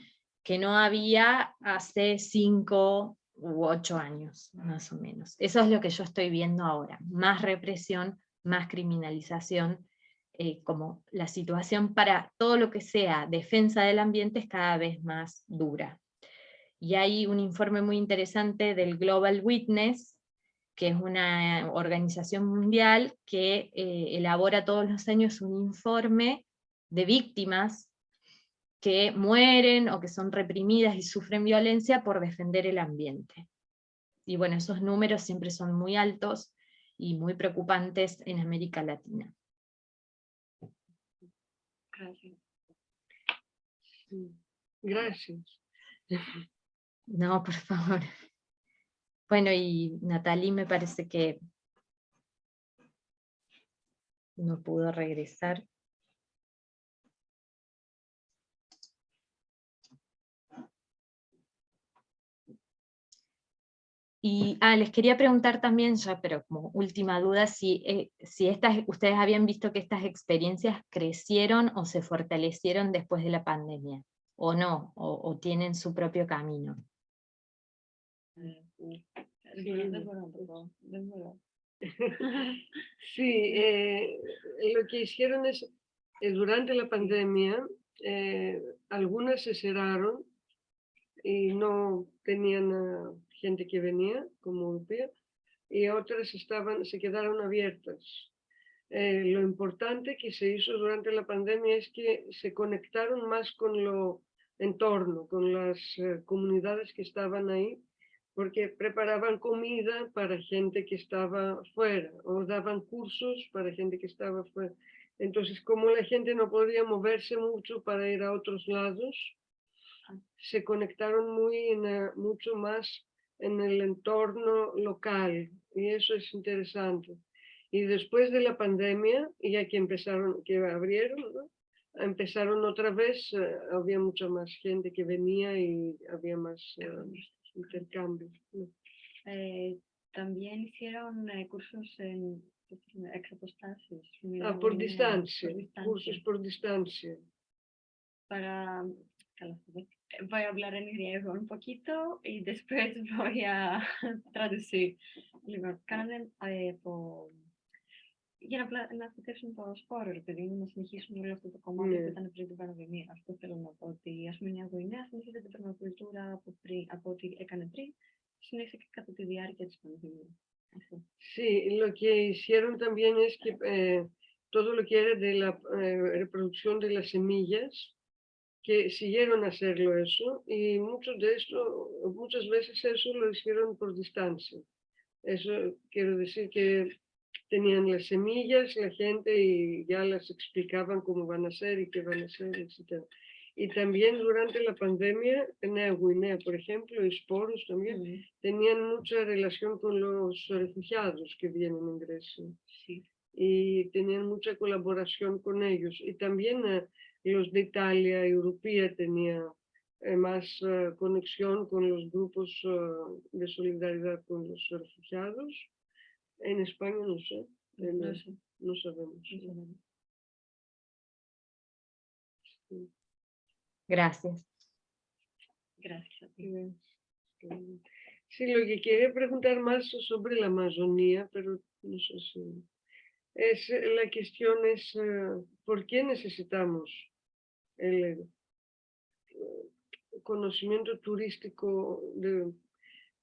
que no había hace cinco u ocho años, más o menos. Eso es lo que yo estoy viendo ahora, más represión, más criminalización, eh, como la situación para todo lo que sea defensa del ambiente es cada vez más dura. Y hay un informe muy interesante del Global Witness, que es una organización mundial que eh, elabora todos los años un informe de víctimas que mueren o que son reprimidas y sufren violencia por defender el ambiente. Y bueno, esos números siempre son muy altos y muy preocupantes en América Latina. Gracias. Gracias. No, por favor. Bueno, y Natalie me parece que no pudo regresar. Y ah, les quería preguntar también, ya, pero como última duda, si, eh, si estas, ustedes habían visto que estas experiencias crecieron o se fortalecieron después de la pandemia, o no, o, tienen su propio camino. Sí, eh, lo que hicieron es, eh, durante la pandemia, algunas se cerraron y no tenían gente que venía como europea, y otras estaban, se quedaron abiertas. Eh, lo importante que se hizo durante la pandemia es que se conectaron más con lo entorno, con las eh, comunidades que estaban ahí, porque preparaban comida para gente que estaba fuera o daban cursos para gente que estaba fuera. Entonces, como la gente no podía moverse mucho para ir a otros lados, se conectaron muy en, eh, mucho más en el entorno local y eso es interesante. Y después de la pandemia, ya que empezaron, que abrieron, ¿no? empezaron otra vez, eh, había mucha más gente que venía y había más eh, intercambios. ¿no? Eh, también hicieron eh, cursos en exapostasis. Ah, por distancia, cursos por distancia. Para, voy a hablar en griego un poquito y después voy a traducir. Λοιπόν, κάνανε ε, από... Για να, πλα... να θετεύσουν το σπόρο, ρε παιδί μου, να συνεχίσουν όλο αυτό το κομμάτι Ναι. που ήταν πριν την πανδημία. Αυτό θέλω να πω. Ότι ας πούμε η Νέα Γουινέα συνήθιζε την περμακουλτούρα από, πριν, από ό,τι έκανε πριν, συνέχισε και κατά τη διάρκεια της πανδημίας. Αυτό. Sí, lo que hicieron también es que eh, todo lo que era de la eh, reproducción de las semillas, que siguieron a hacerlo eso, y muchos de esto, muchas veces eso lo hicieron por distancia. Eso quiero decir que tenían las semillas, la gente, y ya las explicaban cómo van a ser y qué van a ser, etc. Y también durante la pandemia, en Nueva Guinea, por ejemplo, y Sporos también, Mm, tenían mucha relación con los refugiados que vienen en Grecia sí. y tenían mucha colaboración con ellos. Y también eh, los de Italia Europea tenían eh, más eh, conexión con los grupos eh, de solidaridad con los refugiados. En España no sé, en, No sé, no sabemos. no sabemos. Gracias. Gracias Sí, lo que quería preguntar más sobre la Amazonía, pero no sé si... Es, eh, la cuestión es, eh, ¿por qué necesitamos el eh, conocimiento turístico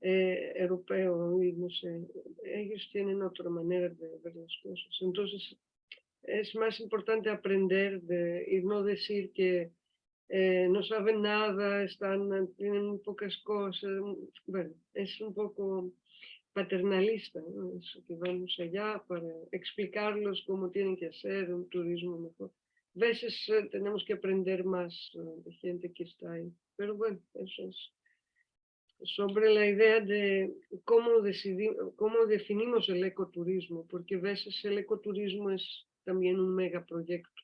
europeo? Y no sé, ellos tienen otra manera de ver las cosas. Entonces, es más importante aprender de, y no decir que no saben nada, están, tienen pocas cosas. Bueno, es un poco paternalista, ¿no? Eso que vamos allá para explicarlos cómo tienen que hacer un turismo mejor. A veces eh, tenemos que aprender más eh, de gente que está ahí. Pero bueno, eso es sobre la idea de cómo, decidimos, cómo definimos el ecoturismo, porque a veces el ecoturismo es también un megaproyecto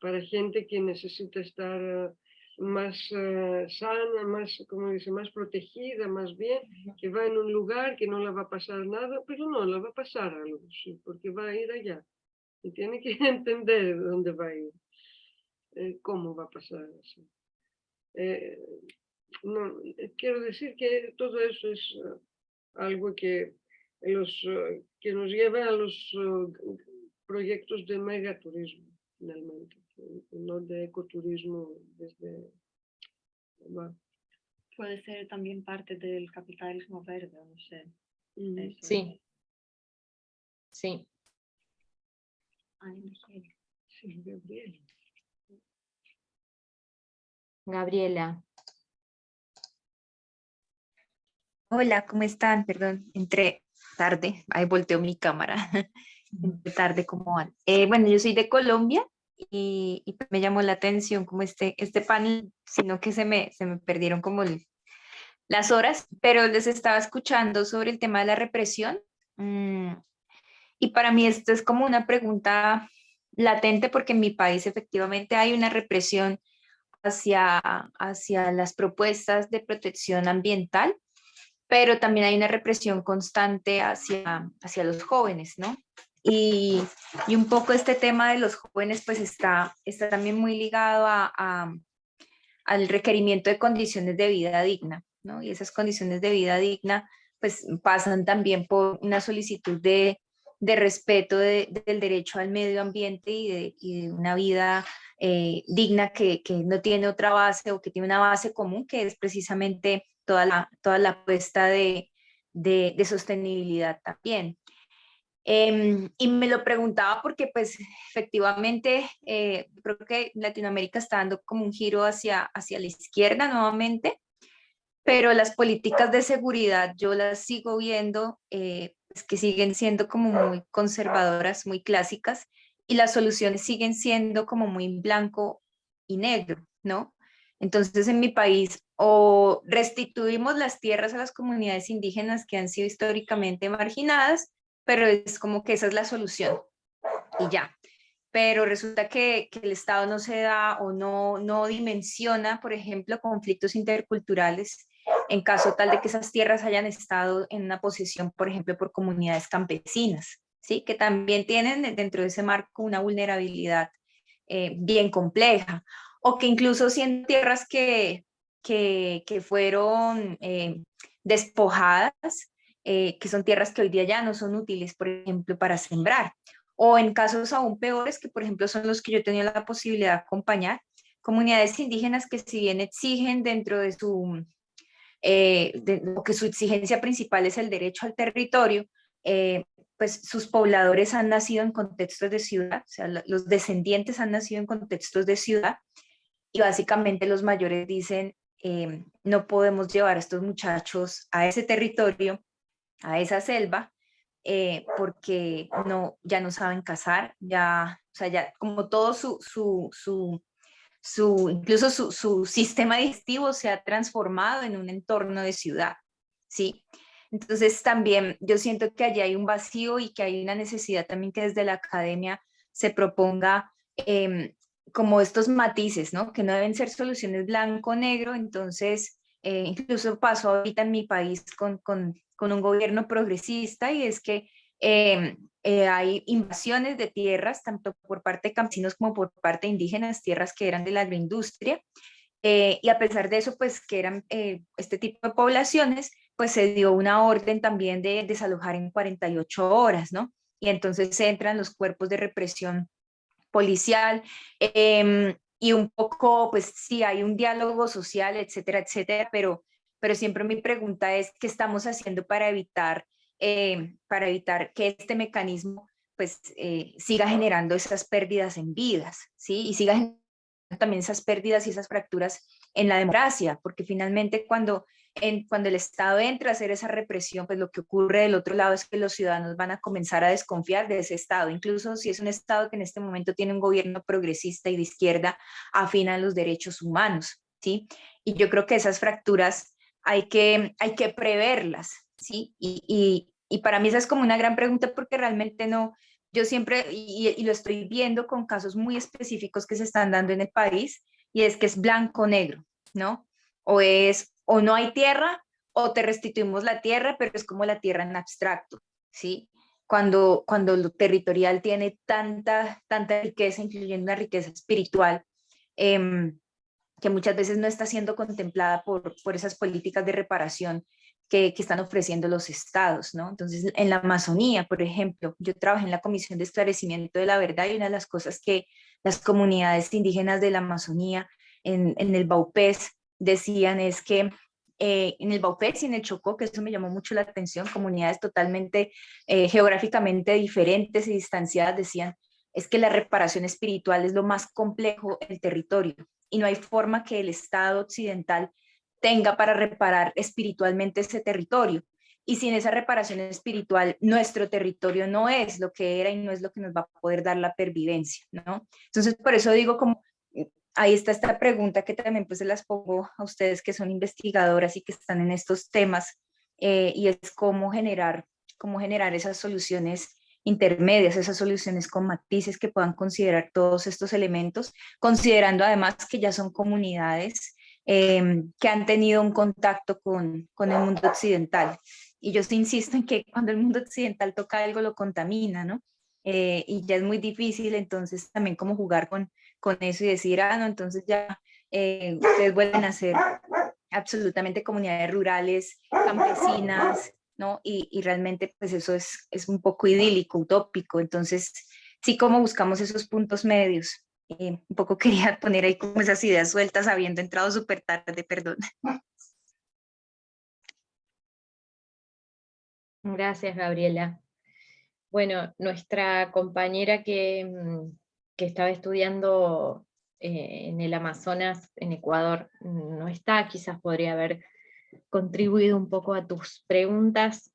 para gente que necesita estar más eh, sana, más, como dice, más protegida, más bien, que va en un lugar que no le va a pasar nada, pero no, le va a pasar algo, sí, porque va a ir allá. Y tiene que entender dónde va a ir, eh, cómo va a pasar eso. no, quiero decir que todo eso es algo que, los, que nos lleva a los proyectos de megaturismo, finalmente, no de ecoturismo desde... Puede ser también parte del capitalismo verde, no sé. Sí. Sí. Sí, Gabriela. Gabriela. Hola, ¿cómo están? Perdón, entré tarde, ahí volteó mi cámara. tarde como van. Eh, bueno, yo soy de Colombia y, me llamó la atención como este, este panel, sino que se me, se me perdieron como las horas, pero les estaba escuchando sobre el tema de la represión mm, y para mí esto es como una pregunta latente porque en mi país efectivamente hay una represión hacia, hacia las propuestas de protección ambiental, pero también hay una represión constante hacia, hacia los jóvenes, ¿no? Y, un poco este tema de los jóvenes pues está, está también muy ligado a, al requerimiento de condiciones de vida digna, ¿no? Y esas condiciones de vida digna pues pasan también por una solicitud de, respeto del derecho al medio ambiente y de, una vida eh, digna que, no tiene otra base o que tiene una base común, que es precisamente toda la, toda la apuesta de, de sostenibilidad también. Em, y me lo preguntaba porque pues efectivamente eh, creo que Latinoamérica está dando como un giro hacia, hacia la izquierda nuevamente, pero las políticas de seguridad yo las sigo viendo eh, pues, que siguen siendo como muy conservadoras, muy clásicas, y las soluciones siguen siendo como muy blanco y negro, ¿no? Entonces en mi país o restituimos las tierras a las comunidades indígenas que han sido históricamente marginadas, pero es como que esa es la solución y ya. Pero resulta que, que el Estado no se da o no, no dimensiona, por ejemplo, conflictos interculturales en caso tal de que esas tierras hayan estado en una posesión, por ejemplo, por comunidades campesinas, ¿sí? que también tienen dentro de ese marco una vulnerabilidad eh, bien compleja, o que incluso siendo tierras que, que, que fueron eh, despojadas, eh, que son tierras que hoy día ya no son útiles, por ejemplo, para sembrar. O en casos aún peores, que por ejemplo son los que yo tenía la posibilidad de acompañar, comunidades indígenas que si bien exigen dentro de su, eh, o que su exigencia principal es el derecho al territorio, eh, pues sus pobladores han nacido en contextos de ciudad, o sea, los descendientes han nacido en contextos de ciudad, y básicamente los mayores dicen, no podemos llevar a estos muchachos a ese territorio a esa selva eh, porque no, ya no saben cazar, ya, o sea, ya como todo su, su, su, su incluso su, su, sistema digestivo se ha transformado en un entorno de ciudad, ¿sí? Entonces también yo siento que allí hay un vacío y que hay una necesidad también que desde la academia se proponga em, como estos matices, ¿no? Que no deben ser soluciones blanco-negro, entonces eh, incluso pasó ahorita en mi país con, con con un gobierno progresista y es que em, eh, hay invasiones de tierras, tanto por parte de campesinos como por parte de indígenas, tierras que eran de la agroindustria, eh, y a pesar de eso, pues que eran eh, este tipo de poblaciones, pues se dio una orden también de desalojar en 48 horas, ¿no? Y entonces entran los cuerpos de represión policial, em, y un poco, pues sí, hay un diálogo social, etcétera, etcétera, pero pero siempre mi pregunta es, ¿qué estamos haciendo para evitar, eh, para evitar que este mecanismo pues eh, siga generando esas pérdidas en vidas, ¿sí? Y siga generando también esas pérdidas y esas fracturas en la democracia, porque finalmente cuando, en, cuando el Estado entra a hacer esa represión, pues lo que ocurre del otro lado es que los ciudadanos van a comenzar a desconfiar de ese Estado, incluso si es un Estado que en este momento tiene un gobierno progresista y de izquierda afina a los derechos humanos, ¿sí? Y yo creo que esas fracturas hay que, hay que preverlas, ¿sí? Y, y, y para mí esa es como una gran pregunta porque realmente no, yo siempre, y, lo estoy viendo con casos muy específicos que se están dando en el país, y es que es blanco-negro, ¿no? O es, o no hay tierra, o te restituimos la tierra, pero es como la tierra en abstracto, ¿sí? Cuando, cuando lo territorial tiene tanta, tanta riqueza, incluyendo una riqueza espiritual, em, que muchas veces no está siendo contemplada por, por esas políticas de reparación que, están ofreciendo los estados, ¿no? Entonces, en la Amazonía, por ejemplo, yo trabajé en la Comisión de Esclarecimiento de la Verdad y una de las cosas que las comunidades indígenas de la Amazonía en, el Baupés decían es que eh, en el Baupés y en el Chocó, que eso me llamó mucho la atención, comunidades totalmente eh, geográficamente diferentes y distanciadas decían, es que la reparación espiritual es lo más complejo del territorio y no hay forma que el Estado occidental tenga para reparar espiritualmente ese territorio. Y sin esa reparación espiritual, nuestro territorio no es lo que era y no es lo que nos va a poder dar la pervivencia, ¿no? Entonces, por eso digo como, ahí está esta pregunta que también pues se las pongo a ustedes que son investigadoras y que están en estos temas, eh, y es cómo generar, cómo generar esas soluciones intermedias, esas soluciones con matices que puedan considerar todos estos elementos, considerando además que ya son comunidades Em, que han tenido un contacto con, con, el mundo occidental. Y yo insisto en que cuando el mundo occidental toca algo lo contamina, ¿no? Eh, y ya es muy difícil entonces también como jugar con, con eso y decir, ah, no, entonces ya eh, ustedes vuelven a ser absolutamente comunidades rurales, campesinas, ¿no? Y, y, realmente pues eso es, es un poco idílico, utópico, entonces sí como buscamos esos puntos medios. Eh, un poco quería poner ahí como esas ideas sueltas habiendo entrado súper tarde, perdón. Gracias, Gabriela. Bueno, nuestra compañera que, mm, que estaba estudiando eh, en el Amazonas, en Ecuador, no está, quizás podría haber contribuido un poco a tus preguntas.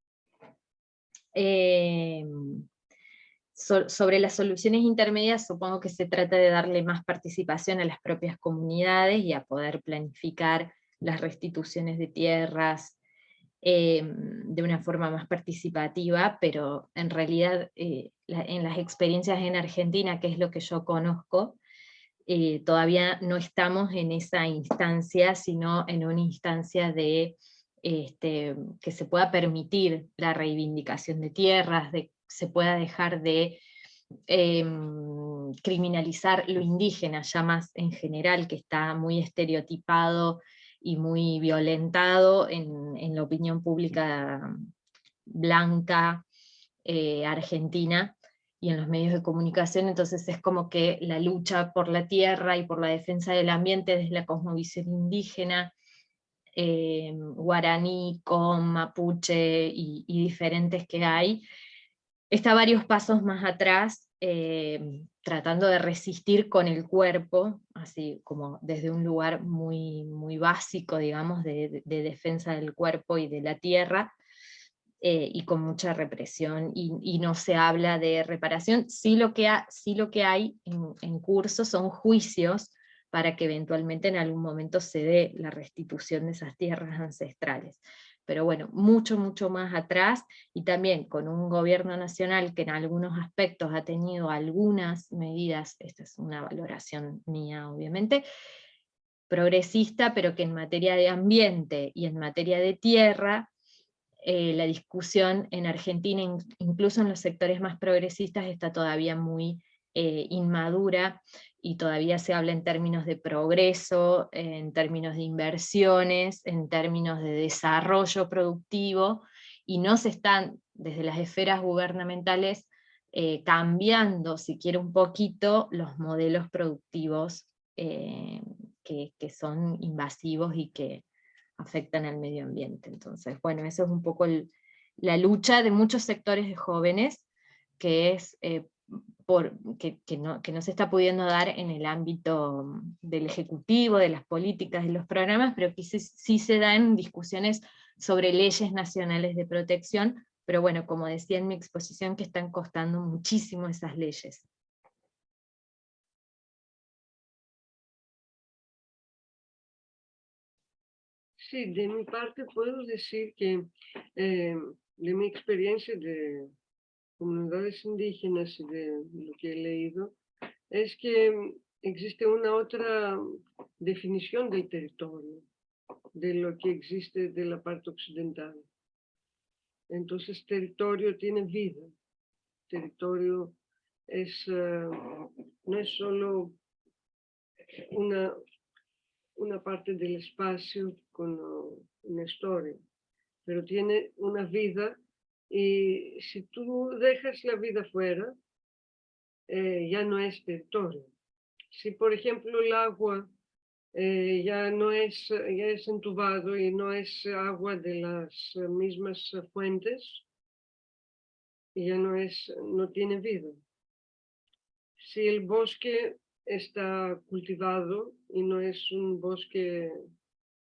Eh, sobre las soluciones intermedias supongo que se trata de darle más participación a las propias comunidades y a poder planificar las restituciones de tierras em, de una forma más participativa, pero en realidad eh, en las experiencias en Argentina, que es lo que yo conozco, eh, todavía no estamos en esa instancia, sino en una instancia de este, que se pueda permitir la reivindicación de tierras, de se pueda dejar de em, criminalizar lo indígena, ya más en general, que está muy estereotipado y muy violentado en, la opinión pública blanca eh, argentina y en los medios de comunicación, entonces es como que la lucha por la tierra y por la defensa del ambiente desde la cosmovisión indígena, em, guaraní, con mapuche y, diferentes que hay, está varios pasos más atrás, eh, tratando de resistir con el cuerpo, así como desde un lugar muy, muy básico, digamos, de, defensa del cuerpo y de la tierra, eh, y con mucha represión, y, no se habla de reparación, sí lo que, sí lo que hay en, en curso son juicios para que eventualmente en algún momento se dé la restitución de esas tierras ancestrales pero bueno, mucho, mucho más atrás, y también con un gobierno nacional que en algunos aspectos ha tenido algunas medidas, esta es una valoración mía obviamente, progresista, pero que en materia de ambiente y en materia de tierra, eh, la discusión en Argentina, incluso en los sectores más progresistas, está todavía muy eh, inmadura y todavía se habla en términos de progreso, en términos de inversiones, en términos de desarrollo productivo, y no se están desde las esferas gubernamentales eh, cambiando, si quiere un poquito, los modelos productivos eh, que, son invasivos y que afectan al medio ambiente. Entonces, bueno, eso es un poco la lucha de muchos sectores de jóvenes, que es por, que, no, que no se está pudiendo dar en el ámbito del ejecutivo, de las políticas, de los programas, pero que sí, sí se dan discusiones sobre leyes nacionales de protección, pero bueno, como decía en mi exposición, que están costando muchísimo esas leyes. Sí, de mi parte puedo decir que eh, de mi experiencia de comunidades indígenas y de lo que he leído, es que existe una otra definición del territorio, de lo que existe de la parte occidental. Entonces, territorio tiene vida. Territorio es, eh, no es solo una, una parte del espacio con una historia, pero tiene una vida y si tú dejas la vida fuera, eh, ya no es territorio. Si por ejemplo el agua eh, ya no es, ya es entubado y no es agua de las mismas fuentes, ya no, es, no tiene vida. Si el bosque está cultivado y no es un bosque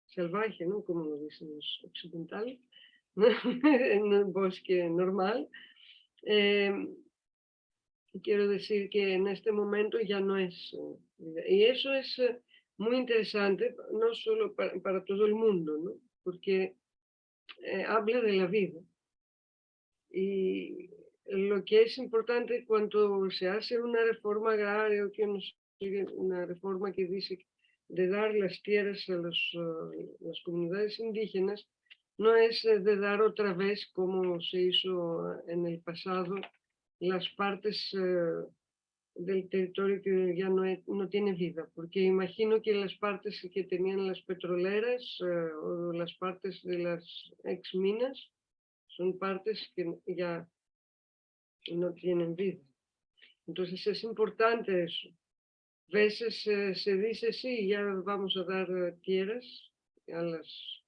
salvaje, ¿no? como lo dicen los occidentales, en un bosque normal, em, quiero decir que en este momento ya no es. Eh, y eso es eh, muy interesante, no solo para, todo el mundo, ¿no? porque eh, habla de la vida. Y lo que es importante cuando se hace una reforma agraria que una reforma que dice de dar las tierras a los, las comunidades indígenas, no es de dar otra vez como se hizo en el pasado las partes del territorio que ya no, no tiene vida, porque imagino que las partes que tenían las petroleras eh, o las partes de las ex minas son partes que ya no tienen vida. Entonces es importante eso. A veces eh, se dice, sí, ya vamos a dar eh, tierras a las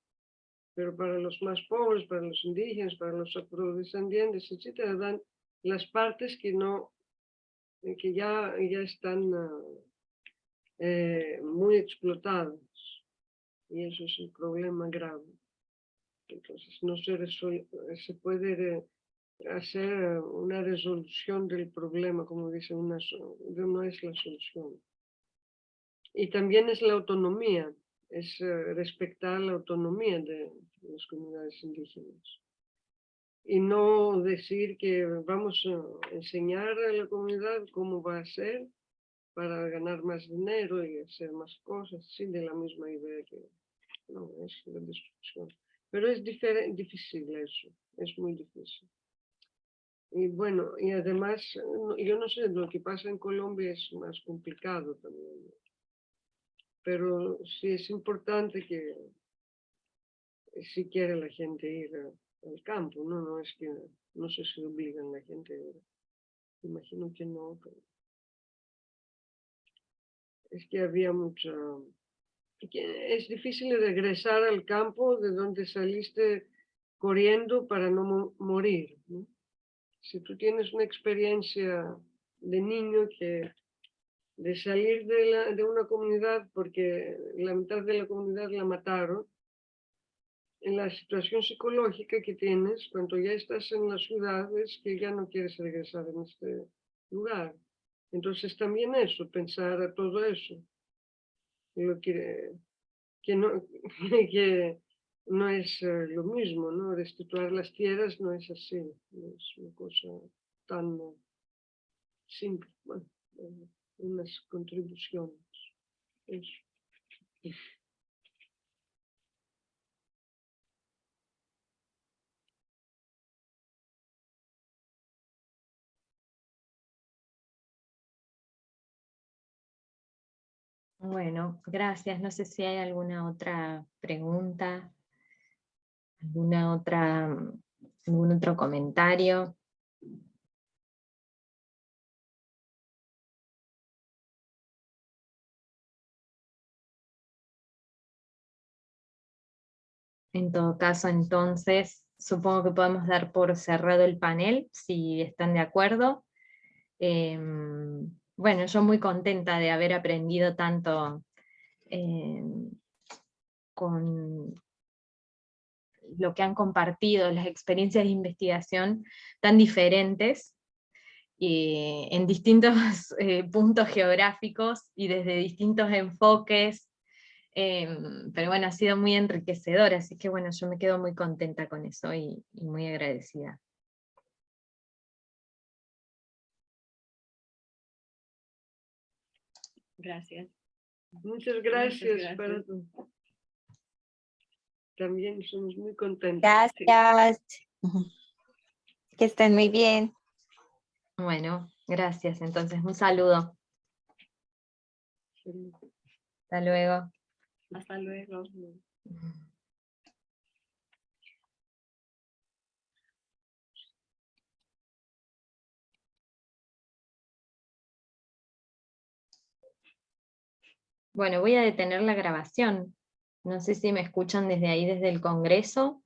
pero para los más pobres, para los indígenas, para los afrodescendientes, etcétera, dan las partes que no eh, que ya, ya están ah, eh, muy explotadas. Y eso es un problema grave. Entonces no se, se puede hacer una resolución del problema, como dice, una, no es la solución. Y también es la autonomía, es eh, respetar la autonomía de las comunidades indígenas y no decir que vamos a enseñar a la comunidad cómo va a ser para ganar más dinero y hacer más cosas, sí, de la misma idea que no, es la destrucción. Pero es difícil eso, es muy difícil. Y bueno, y además, yo no sé, lo que pasa en Colombia es más complicado también. Pero sí es importante que si quiere la gente ir al campo, no, no es que, no sé si obligan la gente, imagino que no, pero es que había mucha, es difícil regresar al campo de donde saliste corriendo para no morir. Si tú tienes una experiencia de niño que de salir de, la, de una comunidad porque la mitad de la comunidad la mataron, en la situación psicológica que tienes cuando ya estás en las ciudades que ya no quieres regresar en este lugar. Entonces también eso, pensar a todo eso. Lo que, que, no, que no es eh, lo mismo, ¿no? Restituir las tierras no es así, no es una cosa tan simple. Bueno, eh, unas contribuciones. Eso. Bueno, gracias. No sé si hay alguna otra pregunta, alguna otra, algún otro comentario. En todo caso, entonces, supongo que podemos dar por cerrado el panel, si están de acuerdo. Em, bueno, yo muy contenta de haber aprendido tanto em, con lo que han compartido, las experiencias de investigación tan diferentes, y en distintos eh, puntos geográficos y desde distintos enfoques, em, pero bueno, ha sido muy enriquecedor, así que bueno, yo me quedo muy contenta con eso y, y muy agradecida. Gracias. Muchas gracias, gracias. para tu- También somos muy contentos. sí. Gracias. Que estén muy bien. Bueno, gracias, entonces un saludo. Sí. Hasta luego. Hasta luego. Bueno, voy a detener la grabación. No sé si me escuchan desde ahí, desde el Congreso.